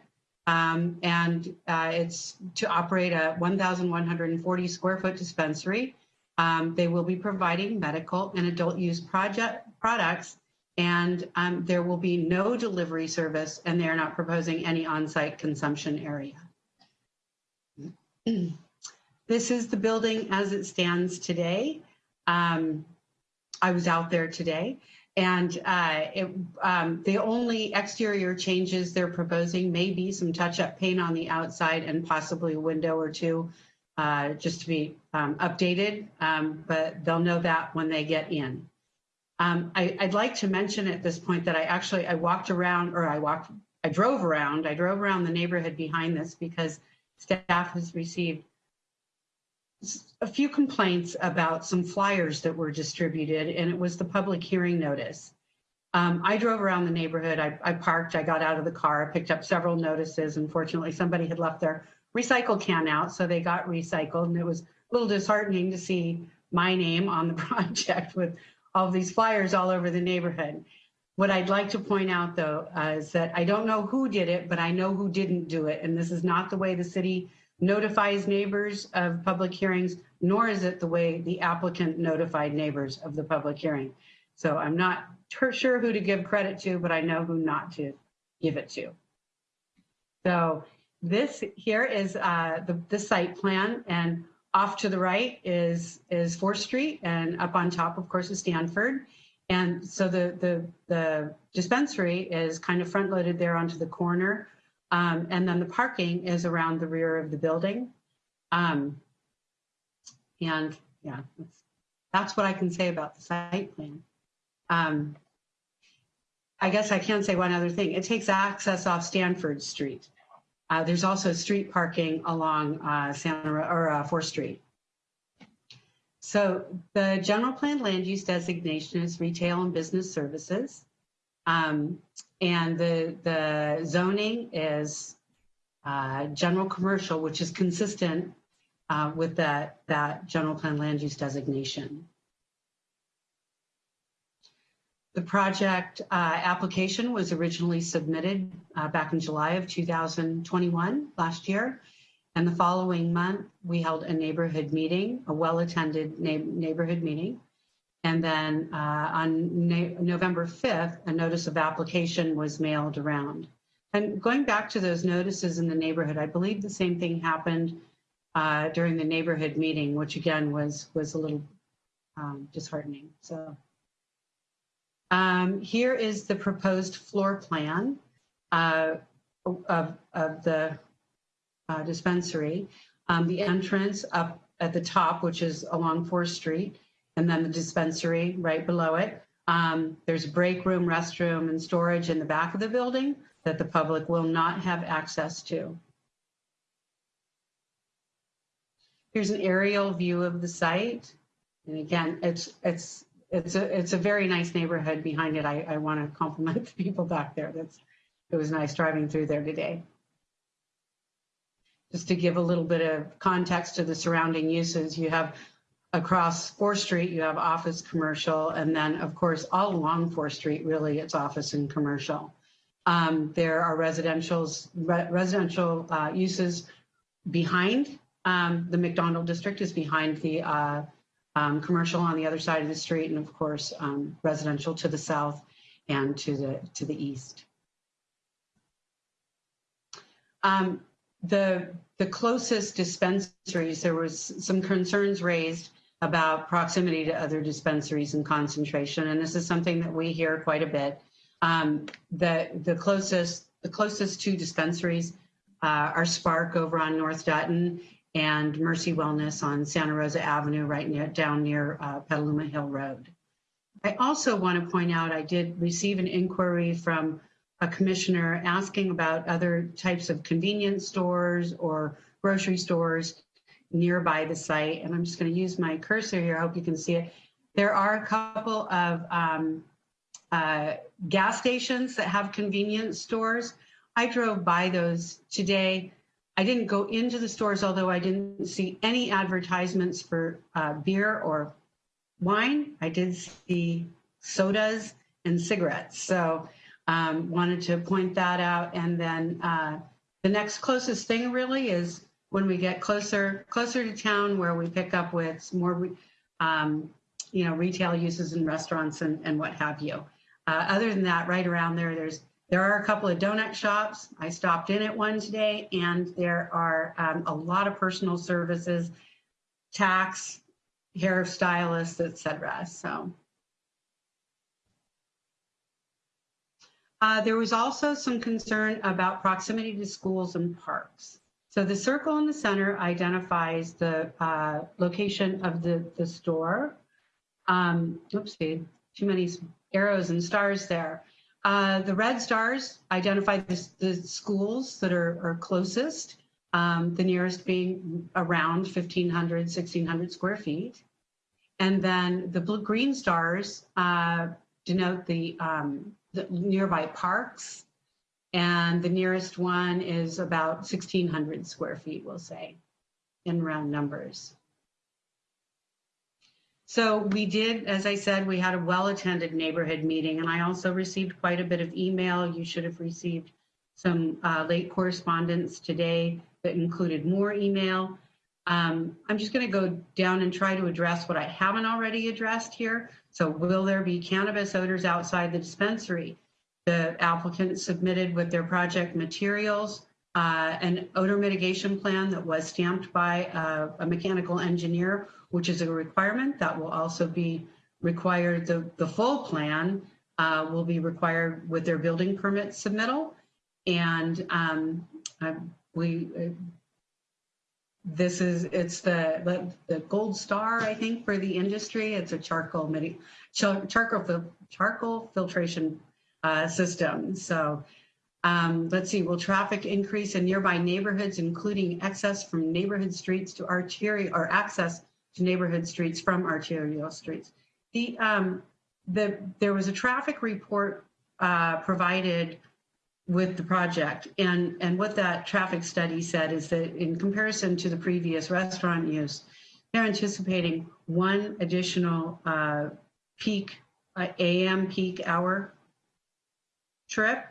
um, and uh, it's to operate a 1,140 square foot dispensary. Um, they will be providing medical and adult use project products, and um, there will be no delivery service, and they are not proposing any on-site consumption area. This is the building as it stands today. Um, I was out there today. And uh, it, um, the only exterior changes they're proposing may be some touch-up paint on the outside and possibly a window or two, uh, just to be um, updated. Um, but they'll know that when they get in. Um, I, I'd like to mention at this point that I actually I walked around, or I walked, I drove around. I drove around the neighborhood behind this because staff has received a few complaints about some flyers that were distributed, and it was the public hearing notice. Um, I drove around the neighborhood. I, I parked. I got out of the car. I picked up several notices. Unfortunately, somebody had left their recycle can out, so they got recycled, and it was a little disheartening to see my name on the project with all these flyers all over the neighborhood. What I'd like to point out, though, uh, is that I don't know who did it, but I know who didn't do it, and this is not the way the city notifies neighbors of public hearings, nor is it the way the applicant notified neighbors of the public hearing. So I'm not sure who to give credit to, but I know who not to give it to. So this here is uh, the, the site plan, and off to the right is is Fourth Street, and up on top, of course, is Stanford. And so the the the dispensary is kind of front loaded there onto the corner. Um, and then the parking is around the rear of the building. Um, and yeah, that's, that's what I can say about the site plan. Um, I guess I can say one other thing. It takes access off Stanford Street. Uh, there's also street parking along uh, Santa or uh, 4th Street. So the general plan land use designation is retail and business services. Um, and the, the zoning is uh, general commercial, which is consistent uh, with that, that general plan land use designation. The project uh, application was originally submitted uh, back in July of 2021, last year. And the following month, we held a neighborhood meeting, a well-attended neigh- neighborhood meeting. And then uh, on Na- November 5th, a notice of application was mailed around. And going back to those notices in the neighborhood, I believe the same thing happened uh, during the neighborhood meeting, which again was was a little um, disheartening. So um, here is the proposed floor plan uh, of, of the uh, dispensary. Um, the entrance up at the top, which is along 4th Street, and then the dispensary right below it. Um, there's a break room, restroom, and storage in the back of the building that the public will not have access to. Here's an aerial view of the site. And again, it's it's it's a it's a very nice neighborhood behind it. I, I want to compliment the people back there. That's it was nice driving through there today. Just to give a little bit of context to the surrounding uses, you have across 4th Street, you have office commercial, and then of course all along 4th Street, really, it's office and commercial. Um, there are residential's re- residential uh, uses behind um, the McDonald district is behind the uh, um, commercial on the other side of the street, and of course um, residential to the south and to the to the east. Um, the the closest dispensaries, there was some concerns raised about proximity to other dispensaries and concentration, and this is something that we hear quite a bit. Um, the the closest the closest two dispensaries uh, our SPARC over on North Dutton, and Mercy Wellness on Santa Rosa Avenue, right near, down near uh, Petaluma Hill Road. I also want to point out I did receive an inquiry from a commissioner asking about other types of convenience stores or grocery stores nearby the site. And I'm just going to use my cursor here. I hope you can see it. There are a couple of um, uh, gas stations that have convenience stores. I drove by those today. I didn't go into the stores, although I didn't see any advertisements for uh, beer or wine. I did see sodas and cigarettes. So um, wanted to point that out. And then uh, the next closest thing really is when we get closer closer to town where we pick up with more um, you know retail uses and restaurants and, and what have you. Uh, other than that, right around there, there's there are a couple of donut shops. I stopped in at one today, and there are um, a lot of personal services, tax, hair stylists etc. So. Uh, there was also some concern about proximity to schools and parks. So the circle in the center identifies the uh, location of the, the store. Um, oopsie, too many arrows and stars there. Uh, the red stars identify the, the schools that are, are closest, um, the nearest being around 1,500, 1,600 square feet. And then the blue green stars uh, denote the, um, the nearby parks. And the nearest one is about 1,600 square feet, we'll say, in round numbers. So we did, as I said, we had a well-attended neighborhood meeting, and I also received quite a bit of email. You should have received some uh, late correspondence today that included more email. Um, I'm just going to go down and try to address what I haven't already addressed here. So will there be cannabis odors outside the dispensary? The applicant submitted with their project materials uh, an odor mitigation plan that was stamped by a, a mechanical engineer which is a requirement that will also be required. The, the full plan uh, will be required with their building permit submittal. And um, uh, we, uh, this is, it's the, the, the, gold star, I think, for the industry. It's a charcoal, midi, char, charcoal, charcoal filtration uh, system. So um, let's see, will traffic increase in nearby neighborhoods, including access from neighborhood streets to arterial or access to neighborhood streets from arterial streets. The, um, the, there was a traffic report uh, provided with the project. And, and what that traffic study said is that in comparison to the previous restaurant use, they're anticipating one additional uh, peak, uh, AM peak hour trip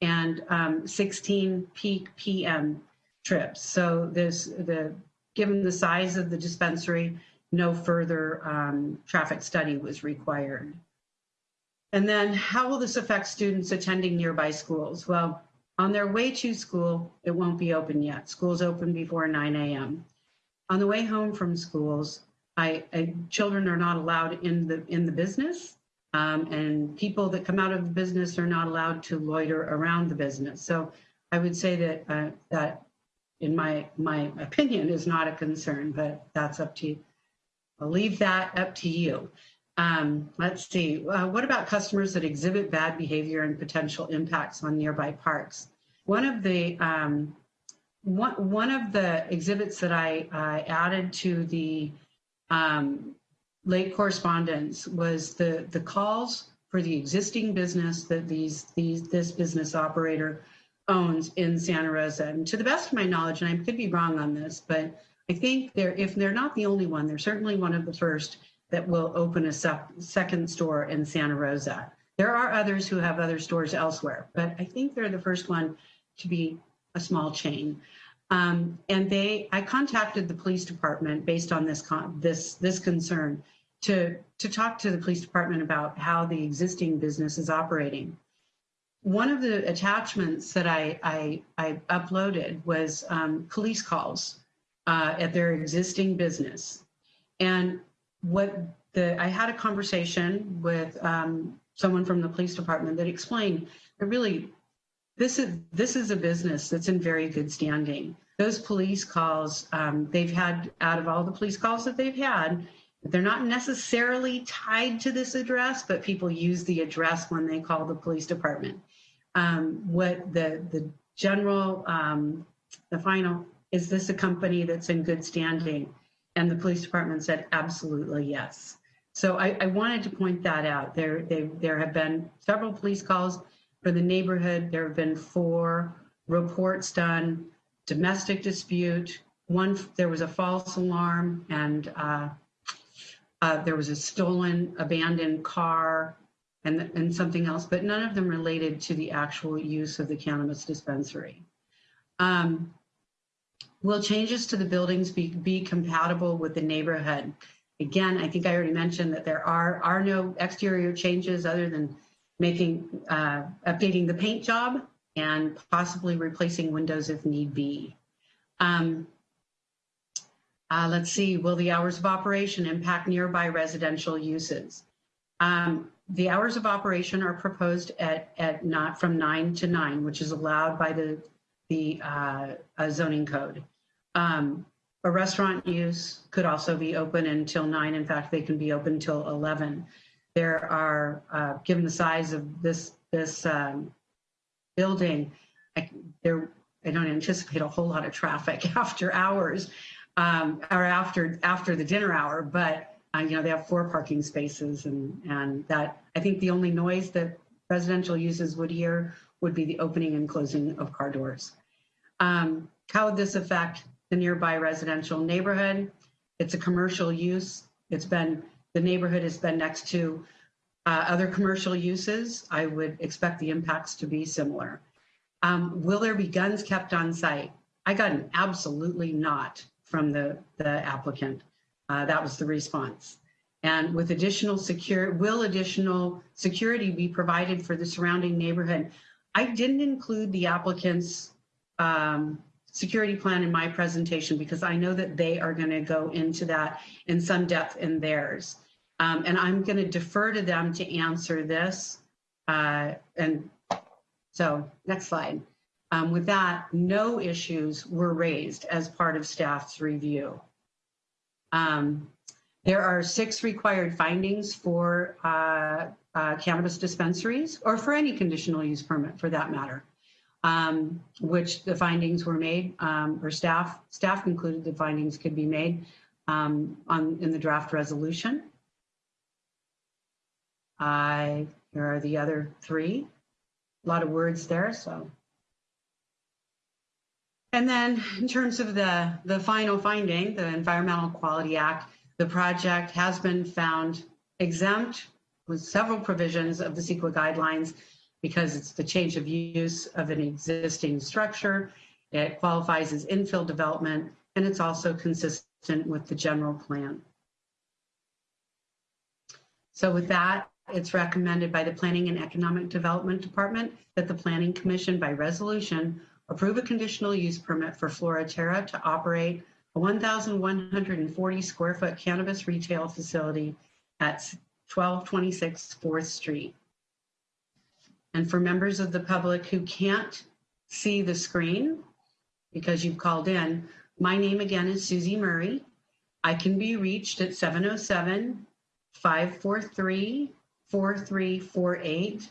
and um, 16 peak PM trips. So there's the Given the size of the dispensary, no further um, traffic study was required. And then how will this affect students attending nearby schools? Well, on their way to school, it won't be open yet. Schools open before 9 a.m. On the way home from schools, I, I, children are not allowed in the in the business, um, and people that come out of the business are not allowed to loiter around the business. So I would say that uh, that in my my opinion, is not a concern, but that's up to you. I'll leave that up to you. Um, let's see. Uh, what about customers that exhibit bad behavior and potential impacts on nearby parks? One of the um, one, one of the exhibits that I added to the um, late correspondence was the the calls for the existing business that these these this business operator owns in Santa Rosa. And to the best of my knowledge, and I could be wrong on this, but I think they're, if they're not the only one, they're certainly one of the first that will open a second store in Santa Rosa. There are others who have other stores elsewhere, but I think they're the first one to be a small chain. Um, and they, I contacted the police department based on this this this concern to to talk to the police department about how the existing business is operating one of the attachments that I, I, I uploaded was um, police calls uh, at their existing business. And what the, I had a conversation with um, someone from the police department that explained that really this is this is a business that's in very good standing. Those police calls um, they've had out of all the police calls that they've had, they're not necessarily tied to this address, but people use the address when they call the police department. Um, what the the general um, the final is this a company that's in good standing? And the police department said absolutely yes. So I, I wanted to point that out. There they, there have been several police calls for the neighborhood. There have been four reports done, domestic dispute. One there was a false alarm and. Uh, uh, there was a stolen, abandoned car and, and something else, but none of them related to the actual use of the cannabis dispensary. Um, will changes to the buildings be, be compatible with the neighborhood? Again, I think I already mentioned that there are, are no exterior changes other than making, uh, updating the paint job and possibly replacing windows if need be. Um, uh, let's see, will the hours of operation impact nearby residential uses? Um, the hours of operation are proposed at, at not from nine to nine, which is allowed by the, the uh, uh, zoning code. Um, a restaurant use could also be open until nine. In fact, they can be open until 11. There are, uh, given the size of this, this um, building, I, there, I don't anticipate a whole lot of traffic after hours um, or after after the dinner hour, but uh, you know they have four parking spaces, and and that I think the only noise that residential users would hear would be the opening and closing of car doors. Um, how would this affect the nearby residential neighborhood? It's a commercial use. It's been the neighborhood has been next to uh, other commercial uses. I would expect the impacts to be similar. Um, will there be guns kept on site? I got an absolutely not from the, the applicant. Uh, that was the response. And with additional secure, will additional security be provided for the surrounding neighborhood? I didn't include the applicant's um, security plan in my presentation because I know that they are going to go into that in some depth in theirs. Um, and I'm going to defer to them to answer this. Uh, and so next slide. Um, with that, no issues were raised as part of staff's review. Um, there are six required findings for uh, uh, cannabis dispensaries or for any conditional use permit for that matter, um, which the findings were made um, or staff staff concluded the findings could be made um, on in the draft resolution. I, here are the other three. A lot of words there, so and then in terms of the, the final finding, the Environmental Quality Act, the project has been found exempt with several provisions of the CEQA guidelines because it's the change of use of an existing structure. It qualifies as infill development, and it's also consistent with the general plan. So with that, it's recommended by the Planning and Economic Development Department that the Planning Commission by resolution approve a conditional use permit for Floraterra to operate a 1,140 square foot cannabis retail facility at 1226 4th Street. And for members of the public who can't see the screen because you've called in, my name again is Susie Murray. I can be reached at 707 543 4348.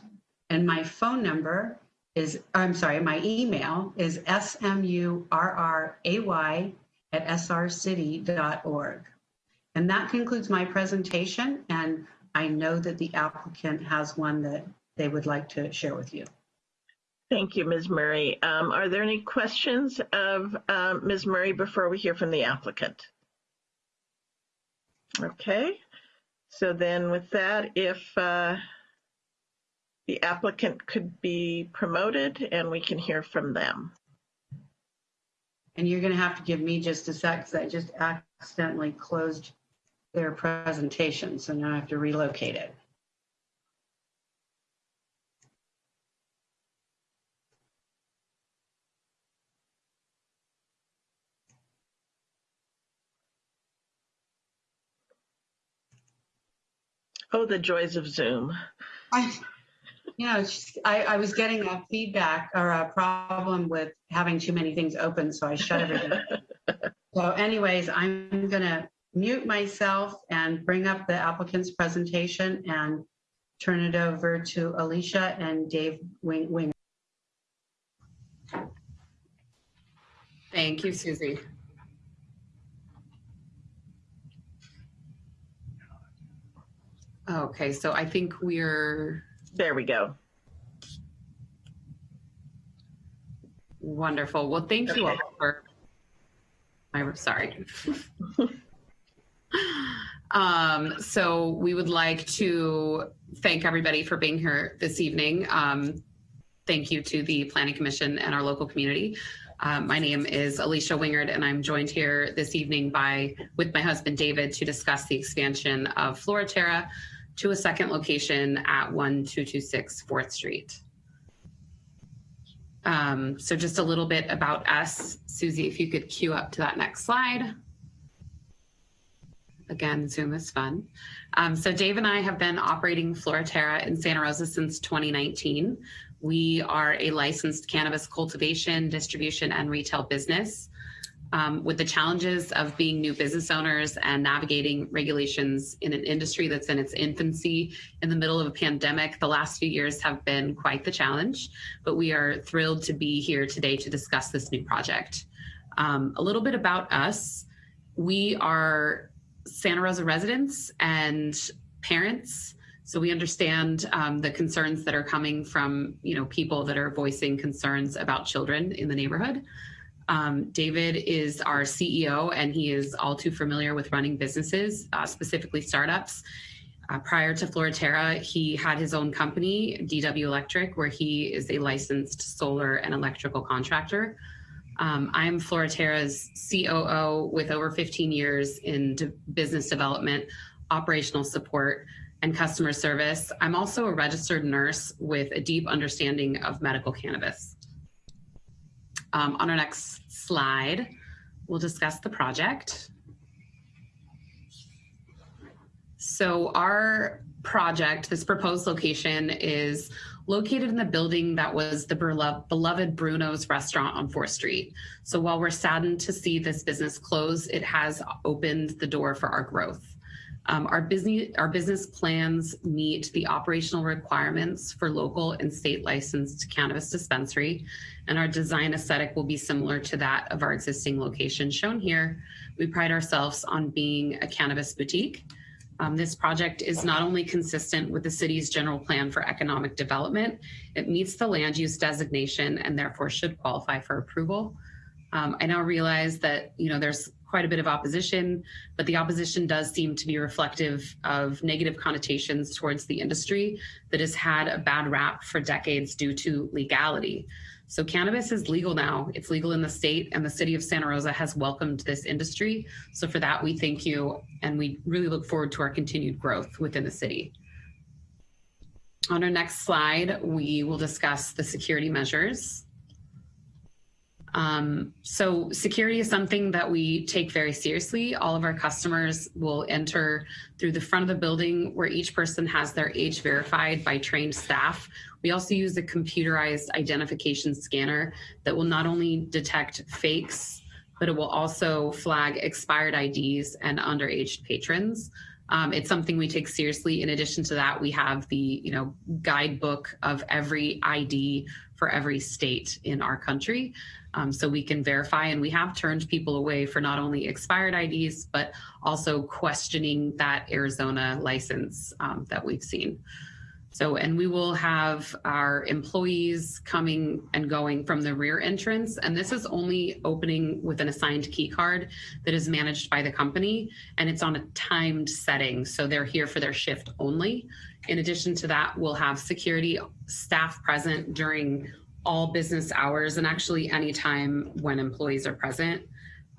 And my phone number is, I'm sorry, my email is smurray at srcity.org. And that concludes my presentation. And I know that the applicant has one that they would like to share with you. Thank you, Ms. Murray. Um, are there any questions of um, Ms. Murray before we hear from the applicant? Okay, so then with that, if uh, the applicant could be promoted and we can hear from them. And you're going to have to give me just a sec because I just accidentally closed their presentation. So now I have to relocate it. Oh, the joys of Zoom. I, You know, I, I was getting a feedback or a problem with having too many things open, so I shut everything. So anyways, I'm gonna mute myself and bring up the applicant's presentation and turn it over to Alicia and Dave Wing. Wing. Thank you, Susie. Okay, so I think we're There we go. wonderful. Well, thank you all for. I'm sorry. um, so we would like to thank everybody for being here this evening. Um, thank you to the Planning Commission and our local community. Um, my name is Alicia Wingard, and I'm joined here this evening by with my husband David to discuss the expansion of Floraterra to a second location at 1226 4th Street. Um, so just a little bit about us. Susie, if you could cue up to that next slide. Again, Zoom is fun. Um, so Dave and I have been operating Floraterra in Santa Rosa since 2019. We are a licensed cannabis cultivation, distribution, and retail business. Um, with the challenges of being new business owners and navigating regulations in an industry that's in its infancy in the middle of a pandemic, the last few years have been quite the challenge, but we are thrilled to be here today to discuss this new project. Um, a little bit about us. We are Santa Rosa residents and parents. So we understand um, the concerns that are coming from, you know, people that are voicing concerns about children in the neighborhood. Um, David is our CEO, and he is all too familiar with running businesses, uh, specifically startups. Uh, prior to Floraterra, he had his own company, DW Electric, where he is a licensed solar and electrical contractor. Um, I'm Floraterra's COO with over 15 years in de- business development, operational support, and customer service. I'm also a registered nurse with a deep understanding of medical cannabis. Um, on our next slide, we'll discuss the project. So our project, this proposed location is located in the building that was the beloved Bruno's restaurant on 4th Street. So while we're saddened to see this business close, it has opened the door for our growth. Um, our business our business plans meet the operational requirements for local and state licensed cannabis dispensary, and our design aesthetic will be similar to that of our existing location shown here. We pride ourselves on being a cannabis boutique. Um, this project is not only consistent with the city's general plan for economic development, it meets the land use designation and therefore should qualify for approval. Um, I now realize that you know there's quite a bit of opposition, but the opposition does seem to be reflective of negative connotations towards the industry that has had a bad rap for decades due to legality. So cannabis is legal now. It's legal in the state, and the city of Santa Rosa has welcomed this industry. So for that, we thank you, and we really look forward to our continued growth within the city. On our next slide, we will discuss the security measures. Um, so security is something that we take very seriously. All of our customers will enter through the front of the building where each person has their age verified by trained staff. We also use a computerized identification scanner that will not only detect fakes, but it will also flag expired IDs and underage patrons. Um, it's something we take seriously. In addition to that, we have the you know guidebook of every ID for every state in our country, um, so we can verify. And we have turned people away for not only expired IDs, but also questioning that Arizona license um, that we've seen. So, and we will have our employees coming and going from the rear entrance. And this is only opening with an assigned key card that is managed by the company. And it's on a timed setting. So they're here for their shift only. In addition to that, we'll have security staff present during all business hours and actually anytime when employees are present.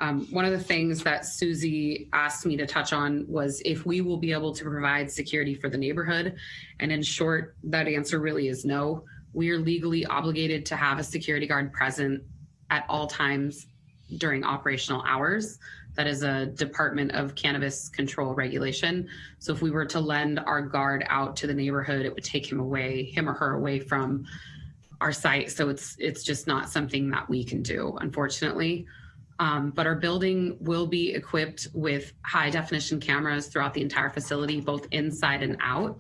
Um, one of the things that Susie asked me to touch on was if we will be able to provide security for the neighborhood. And in short, that answer really is no. We are legally obligated to have a security guard present at all times during operational hours. That is a Department of Cannabis Control regulation. So if we were to lend our guard out to the neighborhood, it would take him away, him or her away from our site. So it's it's just not something that we can do, unfortunately. Um, but our building will be equipped with high definition cameras throughout the entire facility, both inside and out.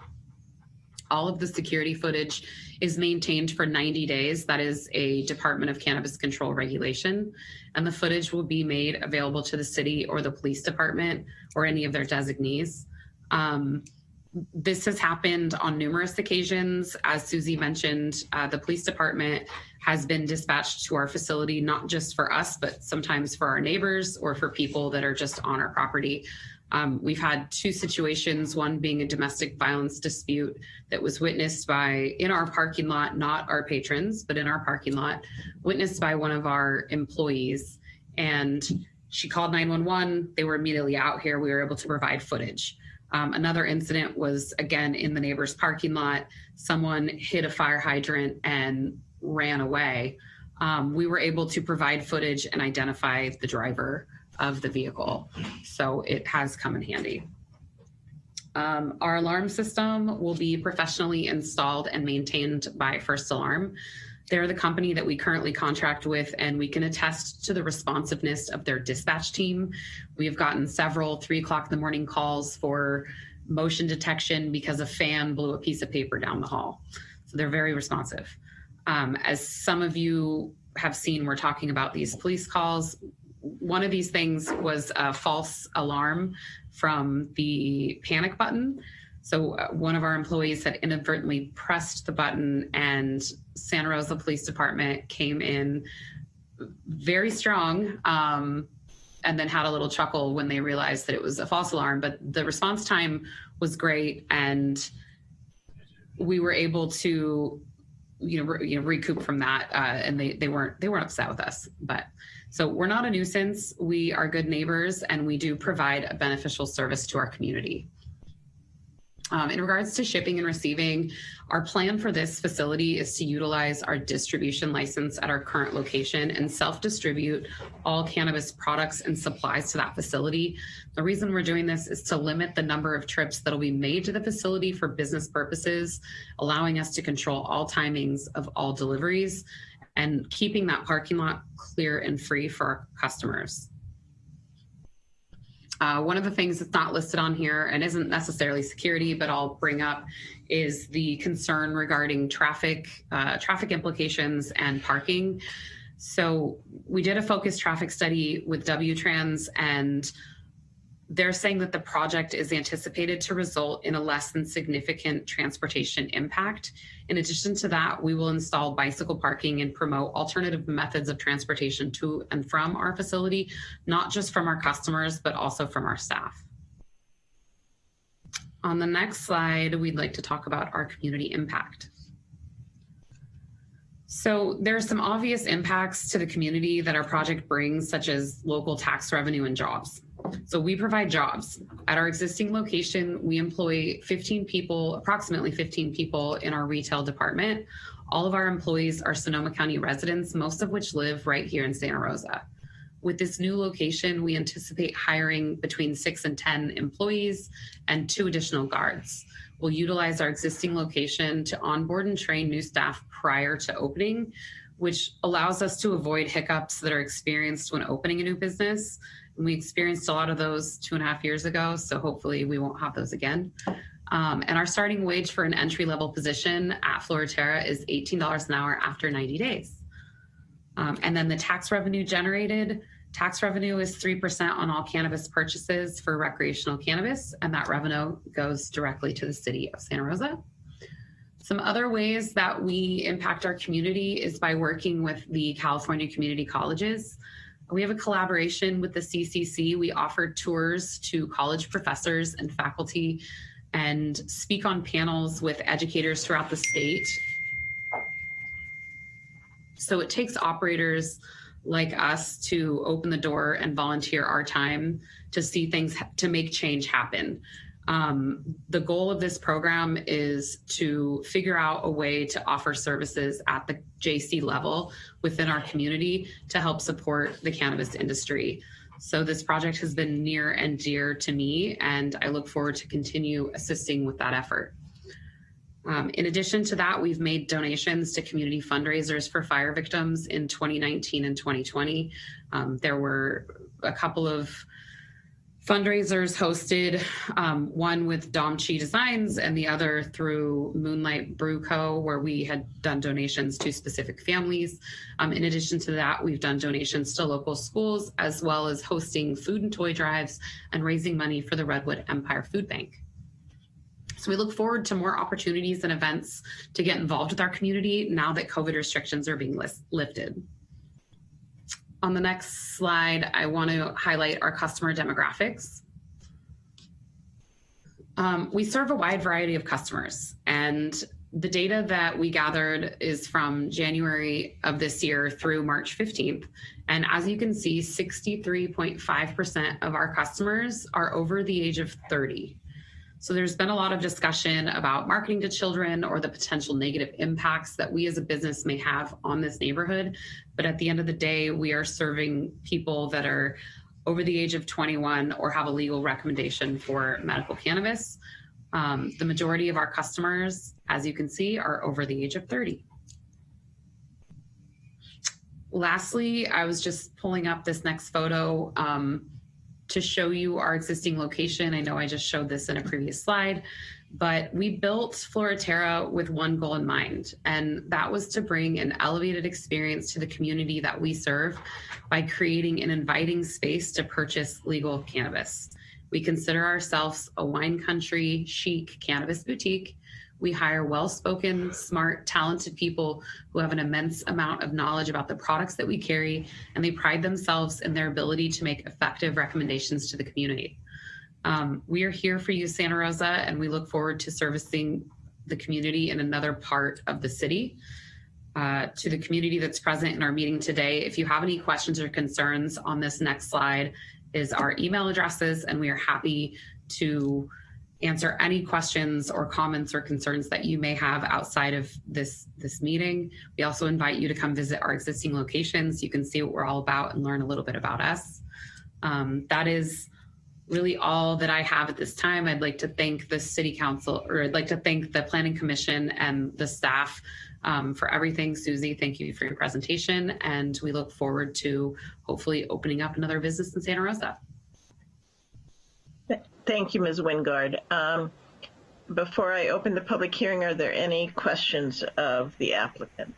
All of the security footage is maintained for 90 days. That is a Department of Cannabis Control regulation. And the footage will be made available to the city or the police department or any of their designees. Um, this has happened on numerous occasions. As Susie mentioned, uh, the police department has been dispatched to our facility, not just for us, but sometimes for our neighbors or for people that are just on our property. Um, we've had two situations, one being a domestic violence dispute that was witnessed by in our parking lot, not our patrons, but in our parking lot, witnessed by one of our employees. And she called 911. They were immediately out here. We were able to provide footage. Um, another incident was again in the neighbor's parking lot. Someone hit a fire hydrant and ran away. Um, we were able to provide footage and identify the driver of the vehicle. So it has come in handy. Um, our alarm system will be professionally installed and maintained by First Alarm. They're the company that we currently contract with, and we can attest to the responsiveness of their dispatch team. We have gotten several three o'clock in the morning calls for motion detection because a fan blew a piece of paper down the hall. So they're very responsive. Um, as some of you have seen, we're talking about these police calls one of these things was a false alarm from the panic button. So uh, one of our employees had inadvertently pressed the button and Santa Rosa Police Department came in very strong um, and then had a little chuckle when they realized that it was a false alarm. But the response time was great and we were able to you know, you know recoup from that uh, and they, they weren't they weren't upset with us but so we're not a nuisance. We are good neighbors and we do provide a beneficial service to our community. Um, in regards to shipping and receiving, our plan for this facility is to utilize our distribution license at our current location and self-distribute all cannabis products and supplies to that facility. The reason we're doing this is to limit the number of trips that'll be made to the facility for business purposes, allowing us to control all timings of all deliveries and keeping that parking lot clear and free for our customers. Uh, one of the things that's not listed on here and isn't necessarily security, but I'll bring up is the concern regarding traffic, uh, traffic implications and parking. So we did a focused traffic study with WTrans and they're saying that the project is anticipated to result in a less than significant transportation impact. In addition to that, we will install bicycle parking and promote alternative methods of transportation to and from our facility, not just from our customers, but also from our staff. On the next slide, we'd like to talk about our community impact. So there are some obvious impacts to the community that our project brings, such as local tax revenue and jobs. So we provide jobs. At our existing location, we employ 15 people, approximately 15 people in our retail department. All of our employees are Sonoma County residents, most of which live right here in Santa Rosa. With this new location, we anticipate hiring between six and 10 employees and two additional guards. We'll utilize our existing location to onboard and train new staff prior to opening, which allows us to avoid hiccups that are experienced when opening a new business we experienced a lot of those two and a half years ago, so hopefully we won't have those again. Um, and our starting wage for an entry level position at Floraterra is $18 an hour after 90 days. Um, and then the tax revenue generated, tax revenue is 3% on all cannabis purchases for recreational cannabis, and that revenue goes directly to the city of Santa Rosa. Some other ways that we impact our community is by working with the California community colleges. We have a collaboration with the CCC. We offer tours to college professors and faculty and speak on panels with educators throughout the state. So it takes operators like us to open the door and volunteer our time to see things, to make change happen. Um, the goal of this program is to figure out a way to offer services at the JC level within our community to help support the cannabis industry. So this project has been near and dear to me, and I look forward to continue assisting with that effort. Um, in addition to that, we've made donations to community fundraisers for fire victims in 2019 and 2020. Um, there were a couple of fundraisers hosted, um, one with Dom Chi Designs and the other through Moonlight Brew Co., where we had done donations to specific families. Um, in addition to that, we've done donations to local schools, as well as hosting food and toy drives and raising money for the Redwood Empire Food Bank. So we look forward to more opportunities and events to get involved with our community now that COVID restrictions are being lifted. On the next slide, I want to highlight our customer demographics. Um, we serve a wide variety of customers and the data that we gathered is from January of this year through March 15th. And as you can see, 63.5% of our customers are over the age of 30. So there's been a lot of discussion about marketing to children or the potential negative impacts that we as a business may have on this neighborhood. But at the end of the day, we are serving people that are over the age of 21 or have a legal recommendation for medical cannabis. Um, the majority of our customers, as you can see, are over the age of 30. Lastly, I was just pulling up this next photo. Um, to show you our existing location. I know I just showed this in a previous slide, but we built Floraterra with one goal in mind, and that was to bring an elevated experience to the community that we serve by creating an inviting space to purchase legal cannabis. We consider ourselves a wine country chic cannabis boutique we hire well-spoken, smart, talented people who have an immense amount of knowledge about the products that we carry, and they pride themselves in their ability to make effective recommendations to the community. Um, we are here for you, Santa Rosa, and we look forward to servicing the community in another part of the city. Uh, to the community that's present in our meeting today, if you have any questions or concerns on this next slide is our email addresses, and we are happy to answer any questions or comments or concerns that you may have outside of this, this meeting. We also invite you to come visit our existing locations. You can see what we're all about and learn a little bit about us. Um, that is really all that I have at this time. I'd like to thank the City Council, or I'd like to thank the Planning Commission and the staff um, for everything. Susie, thank you for your presentation, and we look forward to hopefully opening up another business in Santa Rosa. Thank you, Ms. Wingard. Um, before I open the public hearing, are there any questions of the applicant?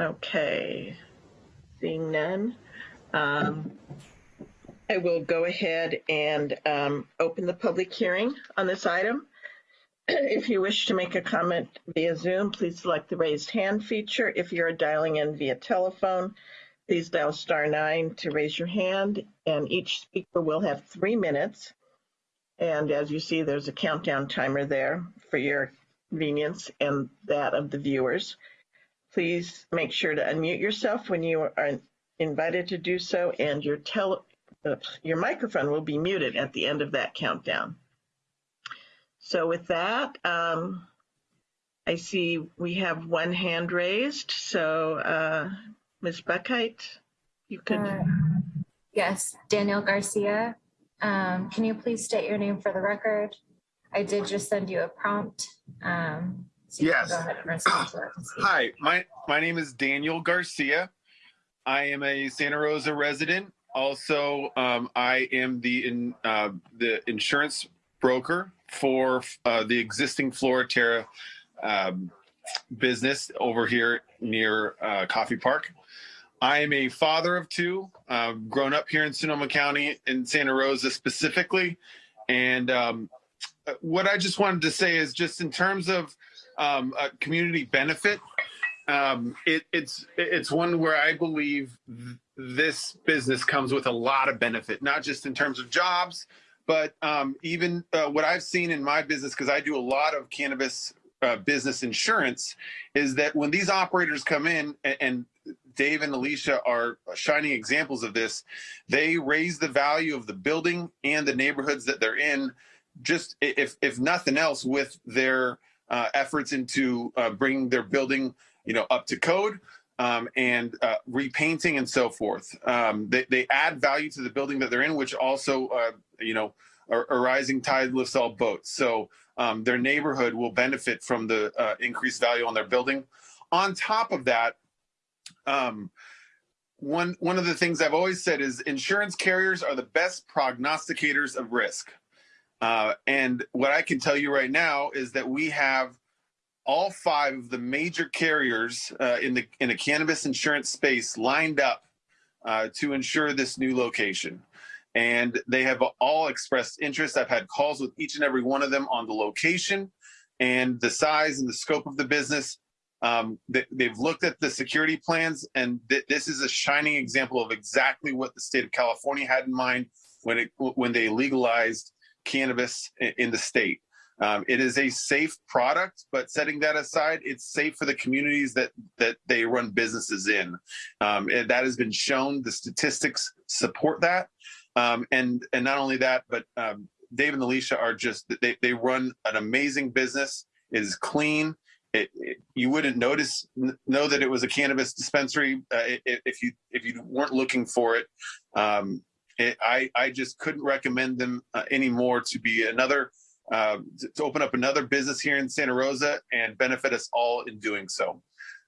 Okay, seeing none. Um, I will go ahead and um, open the public hearing on this item. If you wish to make a comment via Zoom, please select the raised hand feature. If you're dialing in via telephone, Please dial star nine to raise your hand, and each speaker will have three minutes. And as you see, there's a countdown timer there for your convenience and that of the viewers. Please make sure to unmute yourself when you are invited to do so, and your tele your microphone will be muted at the end of that countdown. So with that, um, I see we have one hand raised. So uh, Ms. Buckheit, you could. Uh, yes, Daniel Garcia. Um, can you please state your name for the record? I did just send you a prompt. Um, so yes. Hi, my, my name is Daniel Garcia. I am a Santa Rosa resident. Also, um, I am the in, uh, the insurance broker for uh, the existing Floraterra um, business over here near uh, Coffey Park. I am a father of two, uh, grown up here in Sonoma County in Santa Rosa specifically. And um, what I just wanted to say is just in terms of um, community benefit, um, it, it's it's one where I believe th this business comes with a lot of benefit, not just in terms of jobs, but um, even uh, what I've seen in my business, because I do a lot of cannabis uh, business insurance, is that when these operators come in and, and Dave and Alicia are shining examples of this. They raise the value of the building and the neighborhoods that they're in, just if if nothing else, with their uh, efforts into uh, bringing their building, you know, up to code. um, and uh, repainting and so forth. Um, they, they add value to the building that they're in, which also, uh, you know, a, rising tide lifts all boats. So um, their neighborhood will benefit from the uh, increased value on their building. On top of that, um, one one of the things I've always said is insurance carriers are the best prognosticators of risk. Uh, and what I can tell you right now is that we have all five of the major carriers uh, in the in a cannabis insurance space lined up uh, to ensure this new location. And they have all expressed interest. I've had calls with each and every one of them on the location and the size and the scope of the business. Um, they, have looked at the security plans, and th this is a shining example of exactly what the state of California had in mind when it when they legalized cannabis in, the state. Um, it is a safe product, but setting that aside, it's safe for the communities that that they run businesses in. Um, and that has been shown. The statistics support that. Um, and and not only that, but um, Dave and Alicia are just they they run an amazing business. It is clean. It, it, you wouldn't notice know that it was a cannabis dispensary uh, if you if you weren't looking for it. Um, it I I just couldn't recommend them uh, anymore to be another uh, to open up another business here in Santa Rosa and benefit us all in doing so.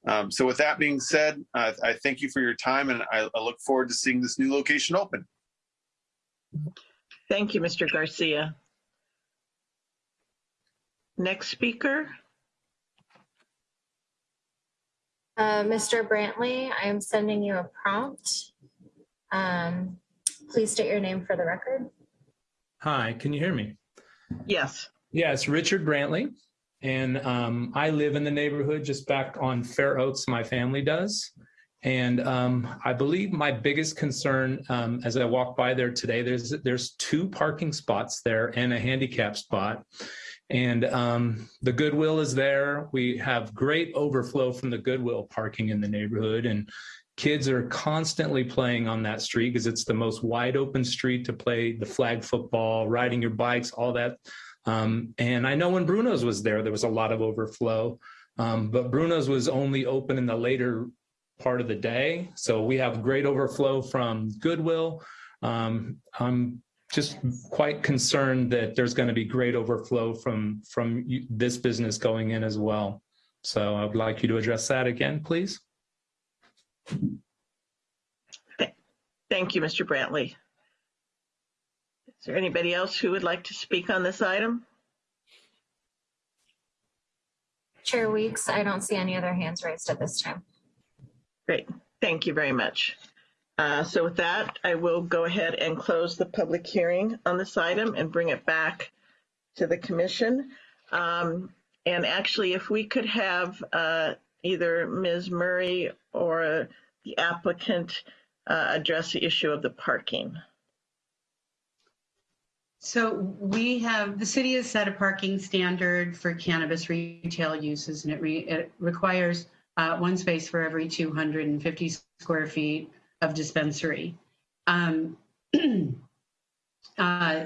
Um, so with that being said, I thank you for your time and I, I look forward to seeing this new location open. Thank you, Mr. Garcia. Next speaker. Uh, Mr. Brantley, I am sending you a prompt. Um, please state your name for the record. Hi, can you hear me? Yes. Yes, Richard Brantley. And um, I live in the neighborhood just back on Fair Oaks, my family does. And um, I believe my biggest concern um, as I walk by there today, there's there's two parking spots there and a handicap spot. And um, the Goodwill is there. We have great overflow from the Goodwill parking in the neighborhood. And kids are constantly playing on that street because it's the most wide open street to play the flag football, riding your bikes, all that. Um, and I know when Bruno's was there, there was a lot of overflow. Um, but Bruno's was only open in the later part of the day. So we have great overflow from Goodwill. Um, I'm just quite concerned that there's going to be great overflow from from this business going in as well. So I would like you to address that again, please. Thank you, Mr. Brantley. Is there anybody else who would like to speak on this item? Chair Weeks, I don't see any other hands raised at this time. Great, thank you very much. Uh, so with that, I will go ahead and close the public hearing on this item and bring it back to the commission. Um, and actually, if we could have uh, either Ms. Murray or the applicant uh, address the issue of the parking. So we have, the city has set a parking standard for cannabis retail uses and it, re, it requires uh, one space for every 250 square feet of dispensary, um, uh,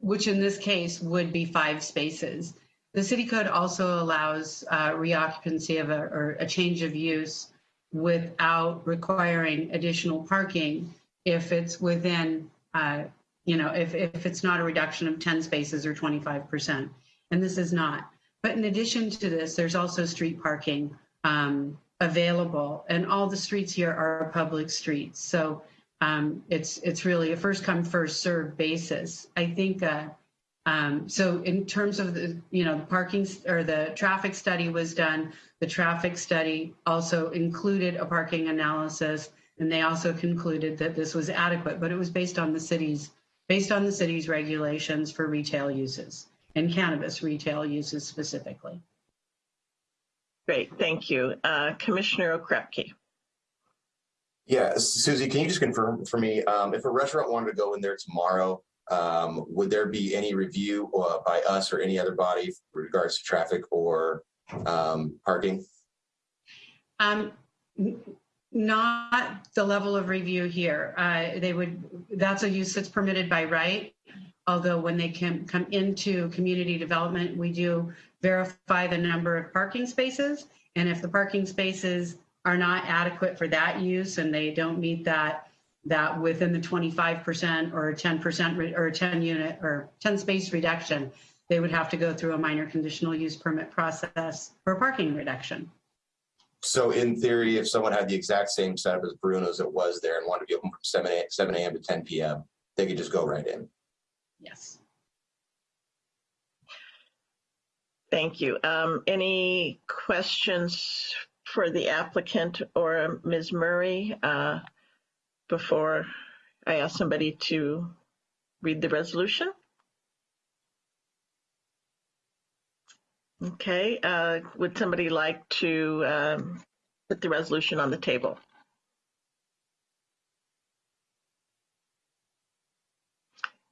which in this case would be five spaces. The city code also allows uh, reoccupancy of a, or a change of use without requiring additional parking if it's within, uh, you know, if, if it's not a reduction of 10 spaces or 25%. And this is not. But in addition to this, there's also street parking um, available, and all the streets here are public streets. So um, it's it's really a first come first serve basis. I think. Uh, um, so in terms of the you know the parking or the traffic study was done. The traffic study also included a parking analysis, and they also concluded that this was adequate. But it was based on the city's based on the city's regulations for retail uses and cannabis retail uses specifically. Great, thank you. Uh, Commissioner Okrepkie. Yeah, Susie, can you just confirm for me, um, if a restaurant wanted to go in there tomorrow, um, would there be any review uh, by us or any other body with regards to traffic or um, parking? Um, not the level of review here. Uh, they would, that's a use that's permitted by right. Although when they can come into community development, we do verify the number of parking spaces. And if the parking spaces are not adequate for that use and they don't meet that, that within the 25% or 10% or 10 unit or 10 space reduction, they would have to go through a minor conditional use permit process for parking reduction. So in theory, if someone had the exact same setup as Bruno's that was there and wanted to be open from seven a, seven AM to ten PM, they could just go right in. Yes. Thank you. Um, any questions for the applicant or Ms. Murray uh, before I ask somebody to read the resolution? Okay, uh, would somebody like to um, put the resolution on the table?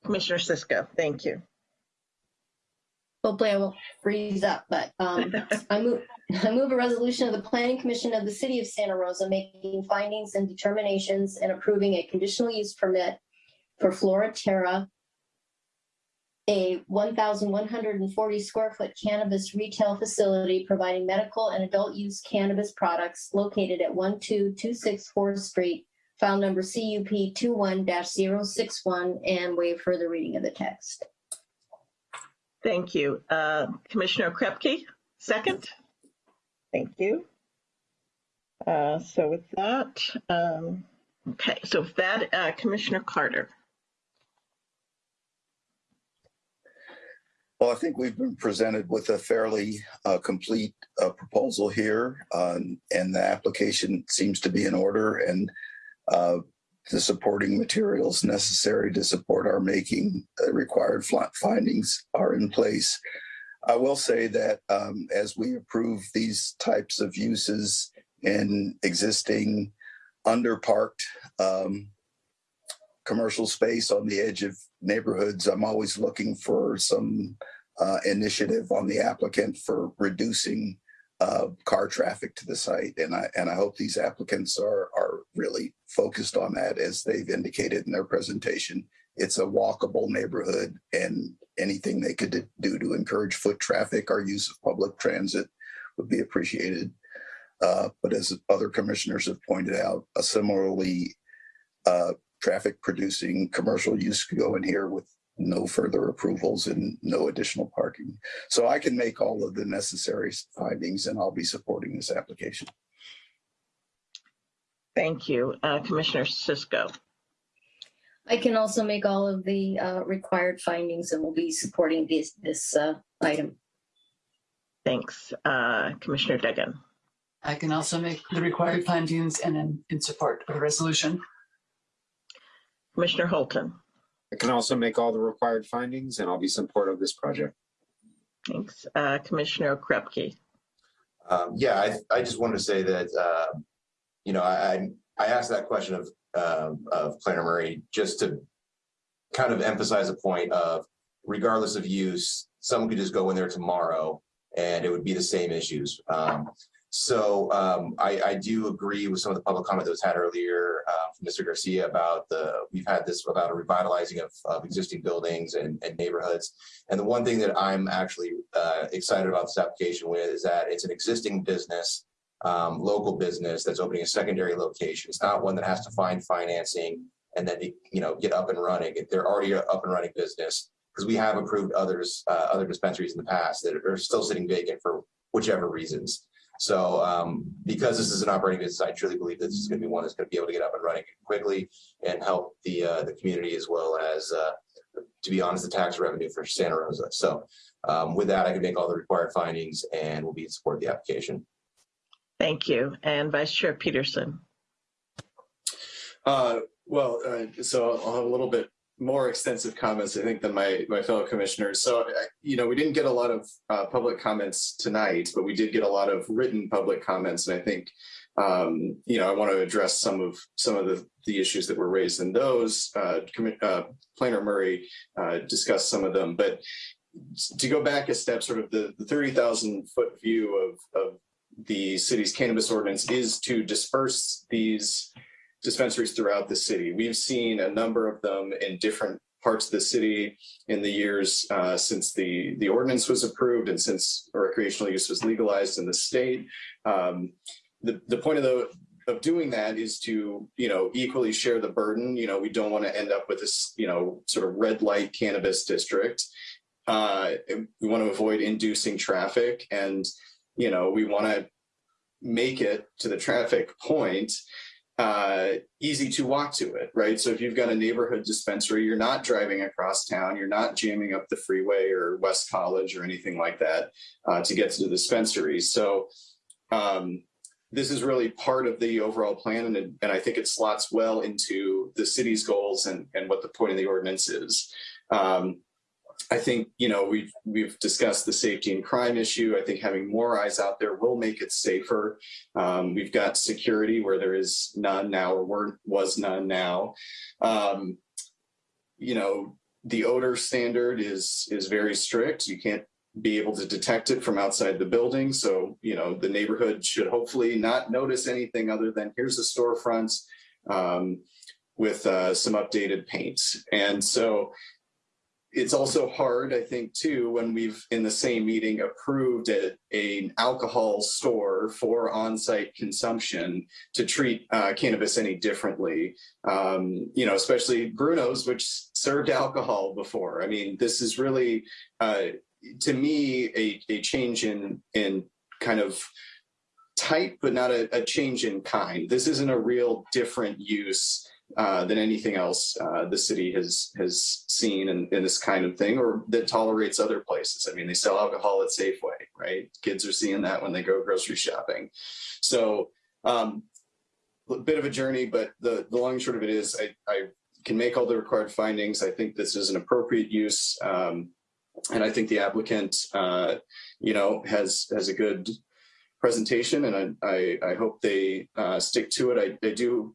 Commissioner Cisco, thank you. Hopefully I won't freeze up, but um, I move, I move a resolution of the Planning Commission of the City of Santa Rosa making findings and determinations and approving a conditional use permit for Floraterra, a 1,140 square foot cannabis retail facility providing medical and adult use cannabis products located at 12264 Street, file number CUP 21-061, and waive further reading of the text. Thank you. Uh, Commissioner Okrepkie, second. Thank you. Uh, So with that, um, okay, so with that, uh, Commissioner Carter. Well, I think we've been presented with a fairly uh, complete uh, proposal here, um, and the application seems to be in order, and uh, the supporting materials necessary to support our making uh, required findings are in place. I will say that um, as we approve these types of uses in existing underparked um, commercial space on the edge of neighborhoods, I'm always looking for some uh, initiative on the applicant for reducing uh, car traffic to the site. And I, and I hope these applicants are, are really focused on that as they've indicated in their presentation. It's a walkable neighborhood and anything they could do to encourage foot traffic or use of public transit would be appreciated. Uh, but as other commissioners have pointed out, a similarly uh, traffic producing commercial use could go in here with no further approvals and no additional parking. So I can make all of the necessary findings and I'll be supporting this application. Thank you. Uh, Commissioner Cisco. I can also make all of the uh, required findings and will be supporting this, this uh, item. Thanks. Uh, Commissioner Duggan. I can also make the required findings and in, in support of the resolution. Commissioner Holton. I can also make all the required findings and I'll be supportive of this project. Thanks. Uh, Commissioner Okrepkie. Um, yeah, I, I just wanted to say that, uh, you know, I, I asked that question of, uh, of Planner Murray just to kind of emphasize a point of regardless of use, someone could just go in there tomorrow and it would be the same issues. Um, so um, I, I, do agree with some of the public comment that was had earlier uh, from Mr. Garcia about the, we've had this about a revitalizing of, of existing buildings and, and, neighborhoods. And the one thing that I'm actually uh, excited about this application with is that it's an existing business, um, local business that's opening a secondary location. It's not one that has to find financing and then, you know, get up and running. They're already up and running business because we have approved others, uh, other dispensaries in the past that are still sitting vacant for whichever reasons. So um, because this is an operating business, I truly believe this is going to be one that's going to be able to get up and running quickly and help the uh, the community as well as, uh, to be honest, the tax revenue for Santa Rosa. So um, with that, I can make all the required findings and will be in support of the application. Thank you. And Vice Chair Peterson. Uh, well, uh, so I'll have a little bit more extensive comments, I think, than my, my fellow commissioners. So, you know, we didn't get a lot of uh, public comments tonight, but we did get a lot of written public comments. And I think, um, you know, I want to address some of some of the, the issues that were raised in those. Uh, uh, Planner Murray uh, discussed some of them, but to go back a step, sort of the, the 30,000 foot view of, of the city's cannabis ordinance is to disperse these dispensaries throughout the city. We've seen a number of them in different parts of the city in the years uh, since the, the ordinance was approved and since recreational use was legalized in the state. Um, the, the point of the, of doing that is to, you know, equally share the burden. You know, we don't want to end up with this, you know, sort of red light cannabis district. Uh, we want to avoid inducing traffic and, you know, we want to make it to the traffic point uh, easy to walk to it, right? So if you've got a neighborhood dispensary, you're not driving across town, you're not jamming up the freeway or West College or anything like that uh, to get to the dispensary. So um, this is really part of the overall plan, and, and I think it slots well into the city's goals and, and what the point of the ordinance is. Um, I think, you know, we've we've discussed the safety and crime issue. I think having more eyes out there will make it safer. Um, we've got security where there is none now or were, was none now. Um, you know, the odor standard is is very strict. You can't be able to detect it from outside the building. So, you know, the neighborhood should hopefully not notice anything other than here's a storefront um, with uh, some updated paint. And so it's also hard, I think, too, when we've in the same meeting approved a, an alcohol store for on-site consumption to treat uh, cannabis any differently. Um, you know, especially Bruno's, which served alcohol before. I mean, this is really, uh, to me, a, a change in in kind of type, but not a, a change in kind. This isn't a real different use uh, than anything else uh, the city has has seen in, in this kind of thing or that tolerates other places. I mean, they sell alcohol at Safeway, right? Kids are seeing that when they go grocery shopping. So um, a bit of a journey, but the, the long and short of it is I, I can make all the required findings. I think this is an appropriate use. Um, and I think the applicant, uh, you know, has has a good presentation and I, I, I hope they uh, stick to it. I, I do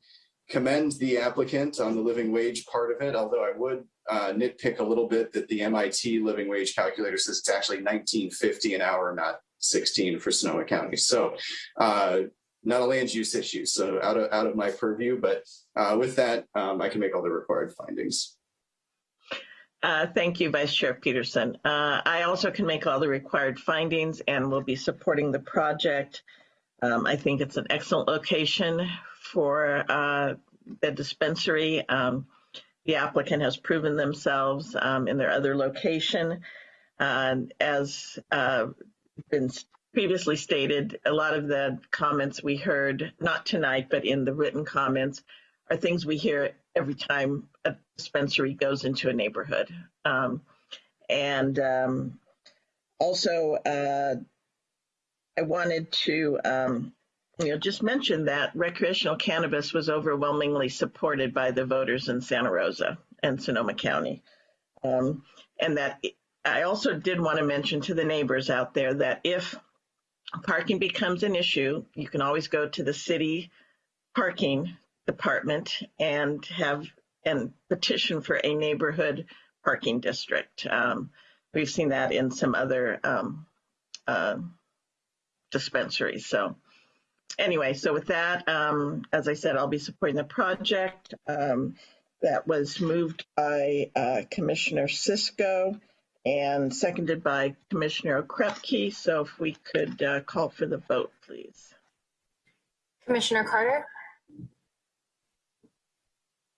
commend the applicant on the living wage part of it, although I would uh, nitpick a little bit that the MIT living wage calculator says it's actually 1950 an hour, not 16 for Sonoma County. So uh, not a land use issue, so out of, out of my purview, but uh, with that, um, I can make all the required findings. Uh, thank you, Vice Chair Peterson. Uh, I also can make all the required findings and will be supporting the project. Um, I think it's an excellent location for uh, the dispensary. Um, the applicant has proven themselves um, in their other location. Uh, as uh, been previously stated, a lot of the comments we heard, not tonight, but in the written comments, are things we hear every time a dispensary goes into a neighborhood. Um, and um, also, uh, I wanted to um, you know, just mentioned that recreational cannabis was overwhelmingly supported by the voters in Santa Rosa and Sonoma County. Um, and that I also did want to mention to the neighbors out there that if parking becomes an issue, you can always go to the city parking department and have and petition for a neighborhood parking district. Um, we've seen that in some other um, uh, dispensaries. So anyway, so with that, um, as I said, I'll be supporting the project. Um, that was moved by uh, Commissioner Cisco and seconded by Commissioner Okrepkie. So if we could uh, call for the vote, please. Commissioner Carter,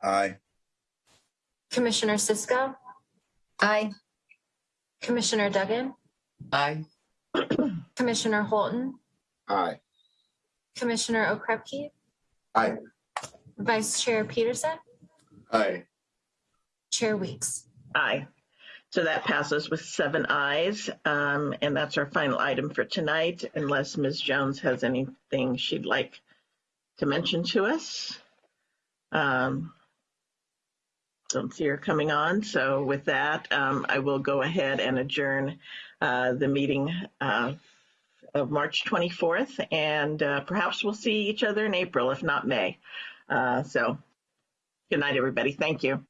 Aye. Commissioner Cisco, Aye. Commissioner Duggan, Aye. Commissioner Holton, Aye. Commissioner Okrepkie, Aye. Vice Chair Peterson, Aye. Chair Weeks. Aye. So that passes with seven ayes. Um, and that's our final item for tonight, unless Ms. Jones has anything she'd like to mention to us. Um, don't see her coming on. So with that, um, I will go ahead and adjourn uh, the meeting uh, of March 24th, and uh, perhaps we'll see each other in April, if not May. Uh, so good night, everybody. Thank you.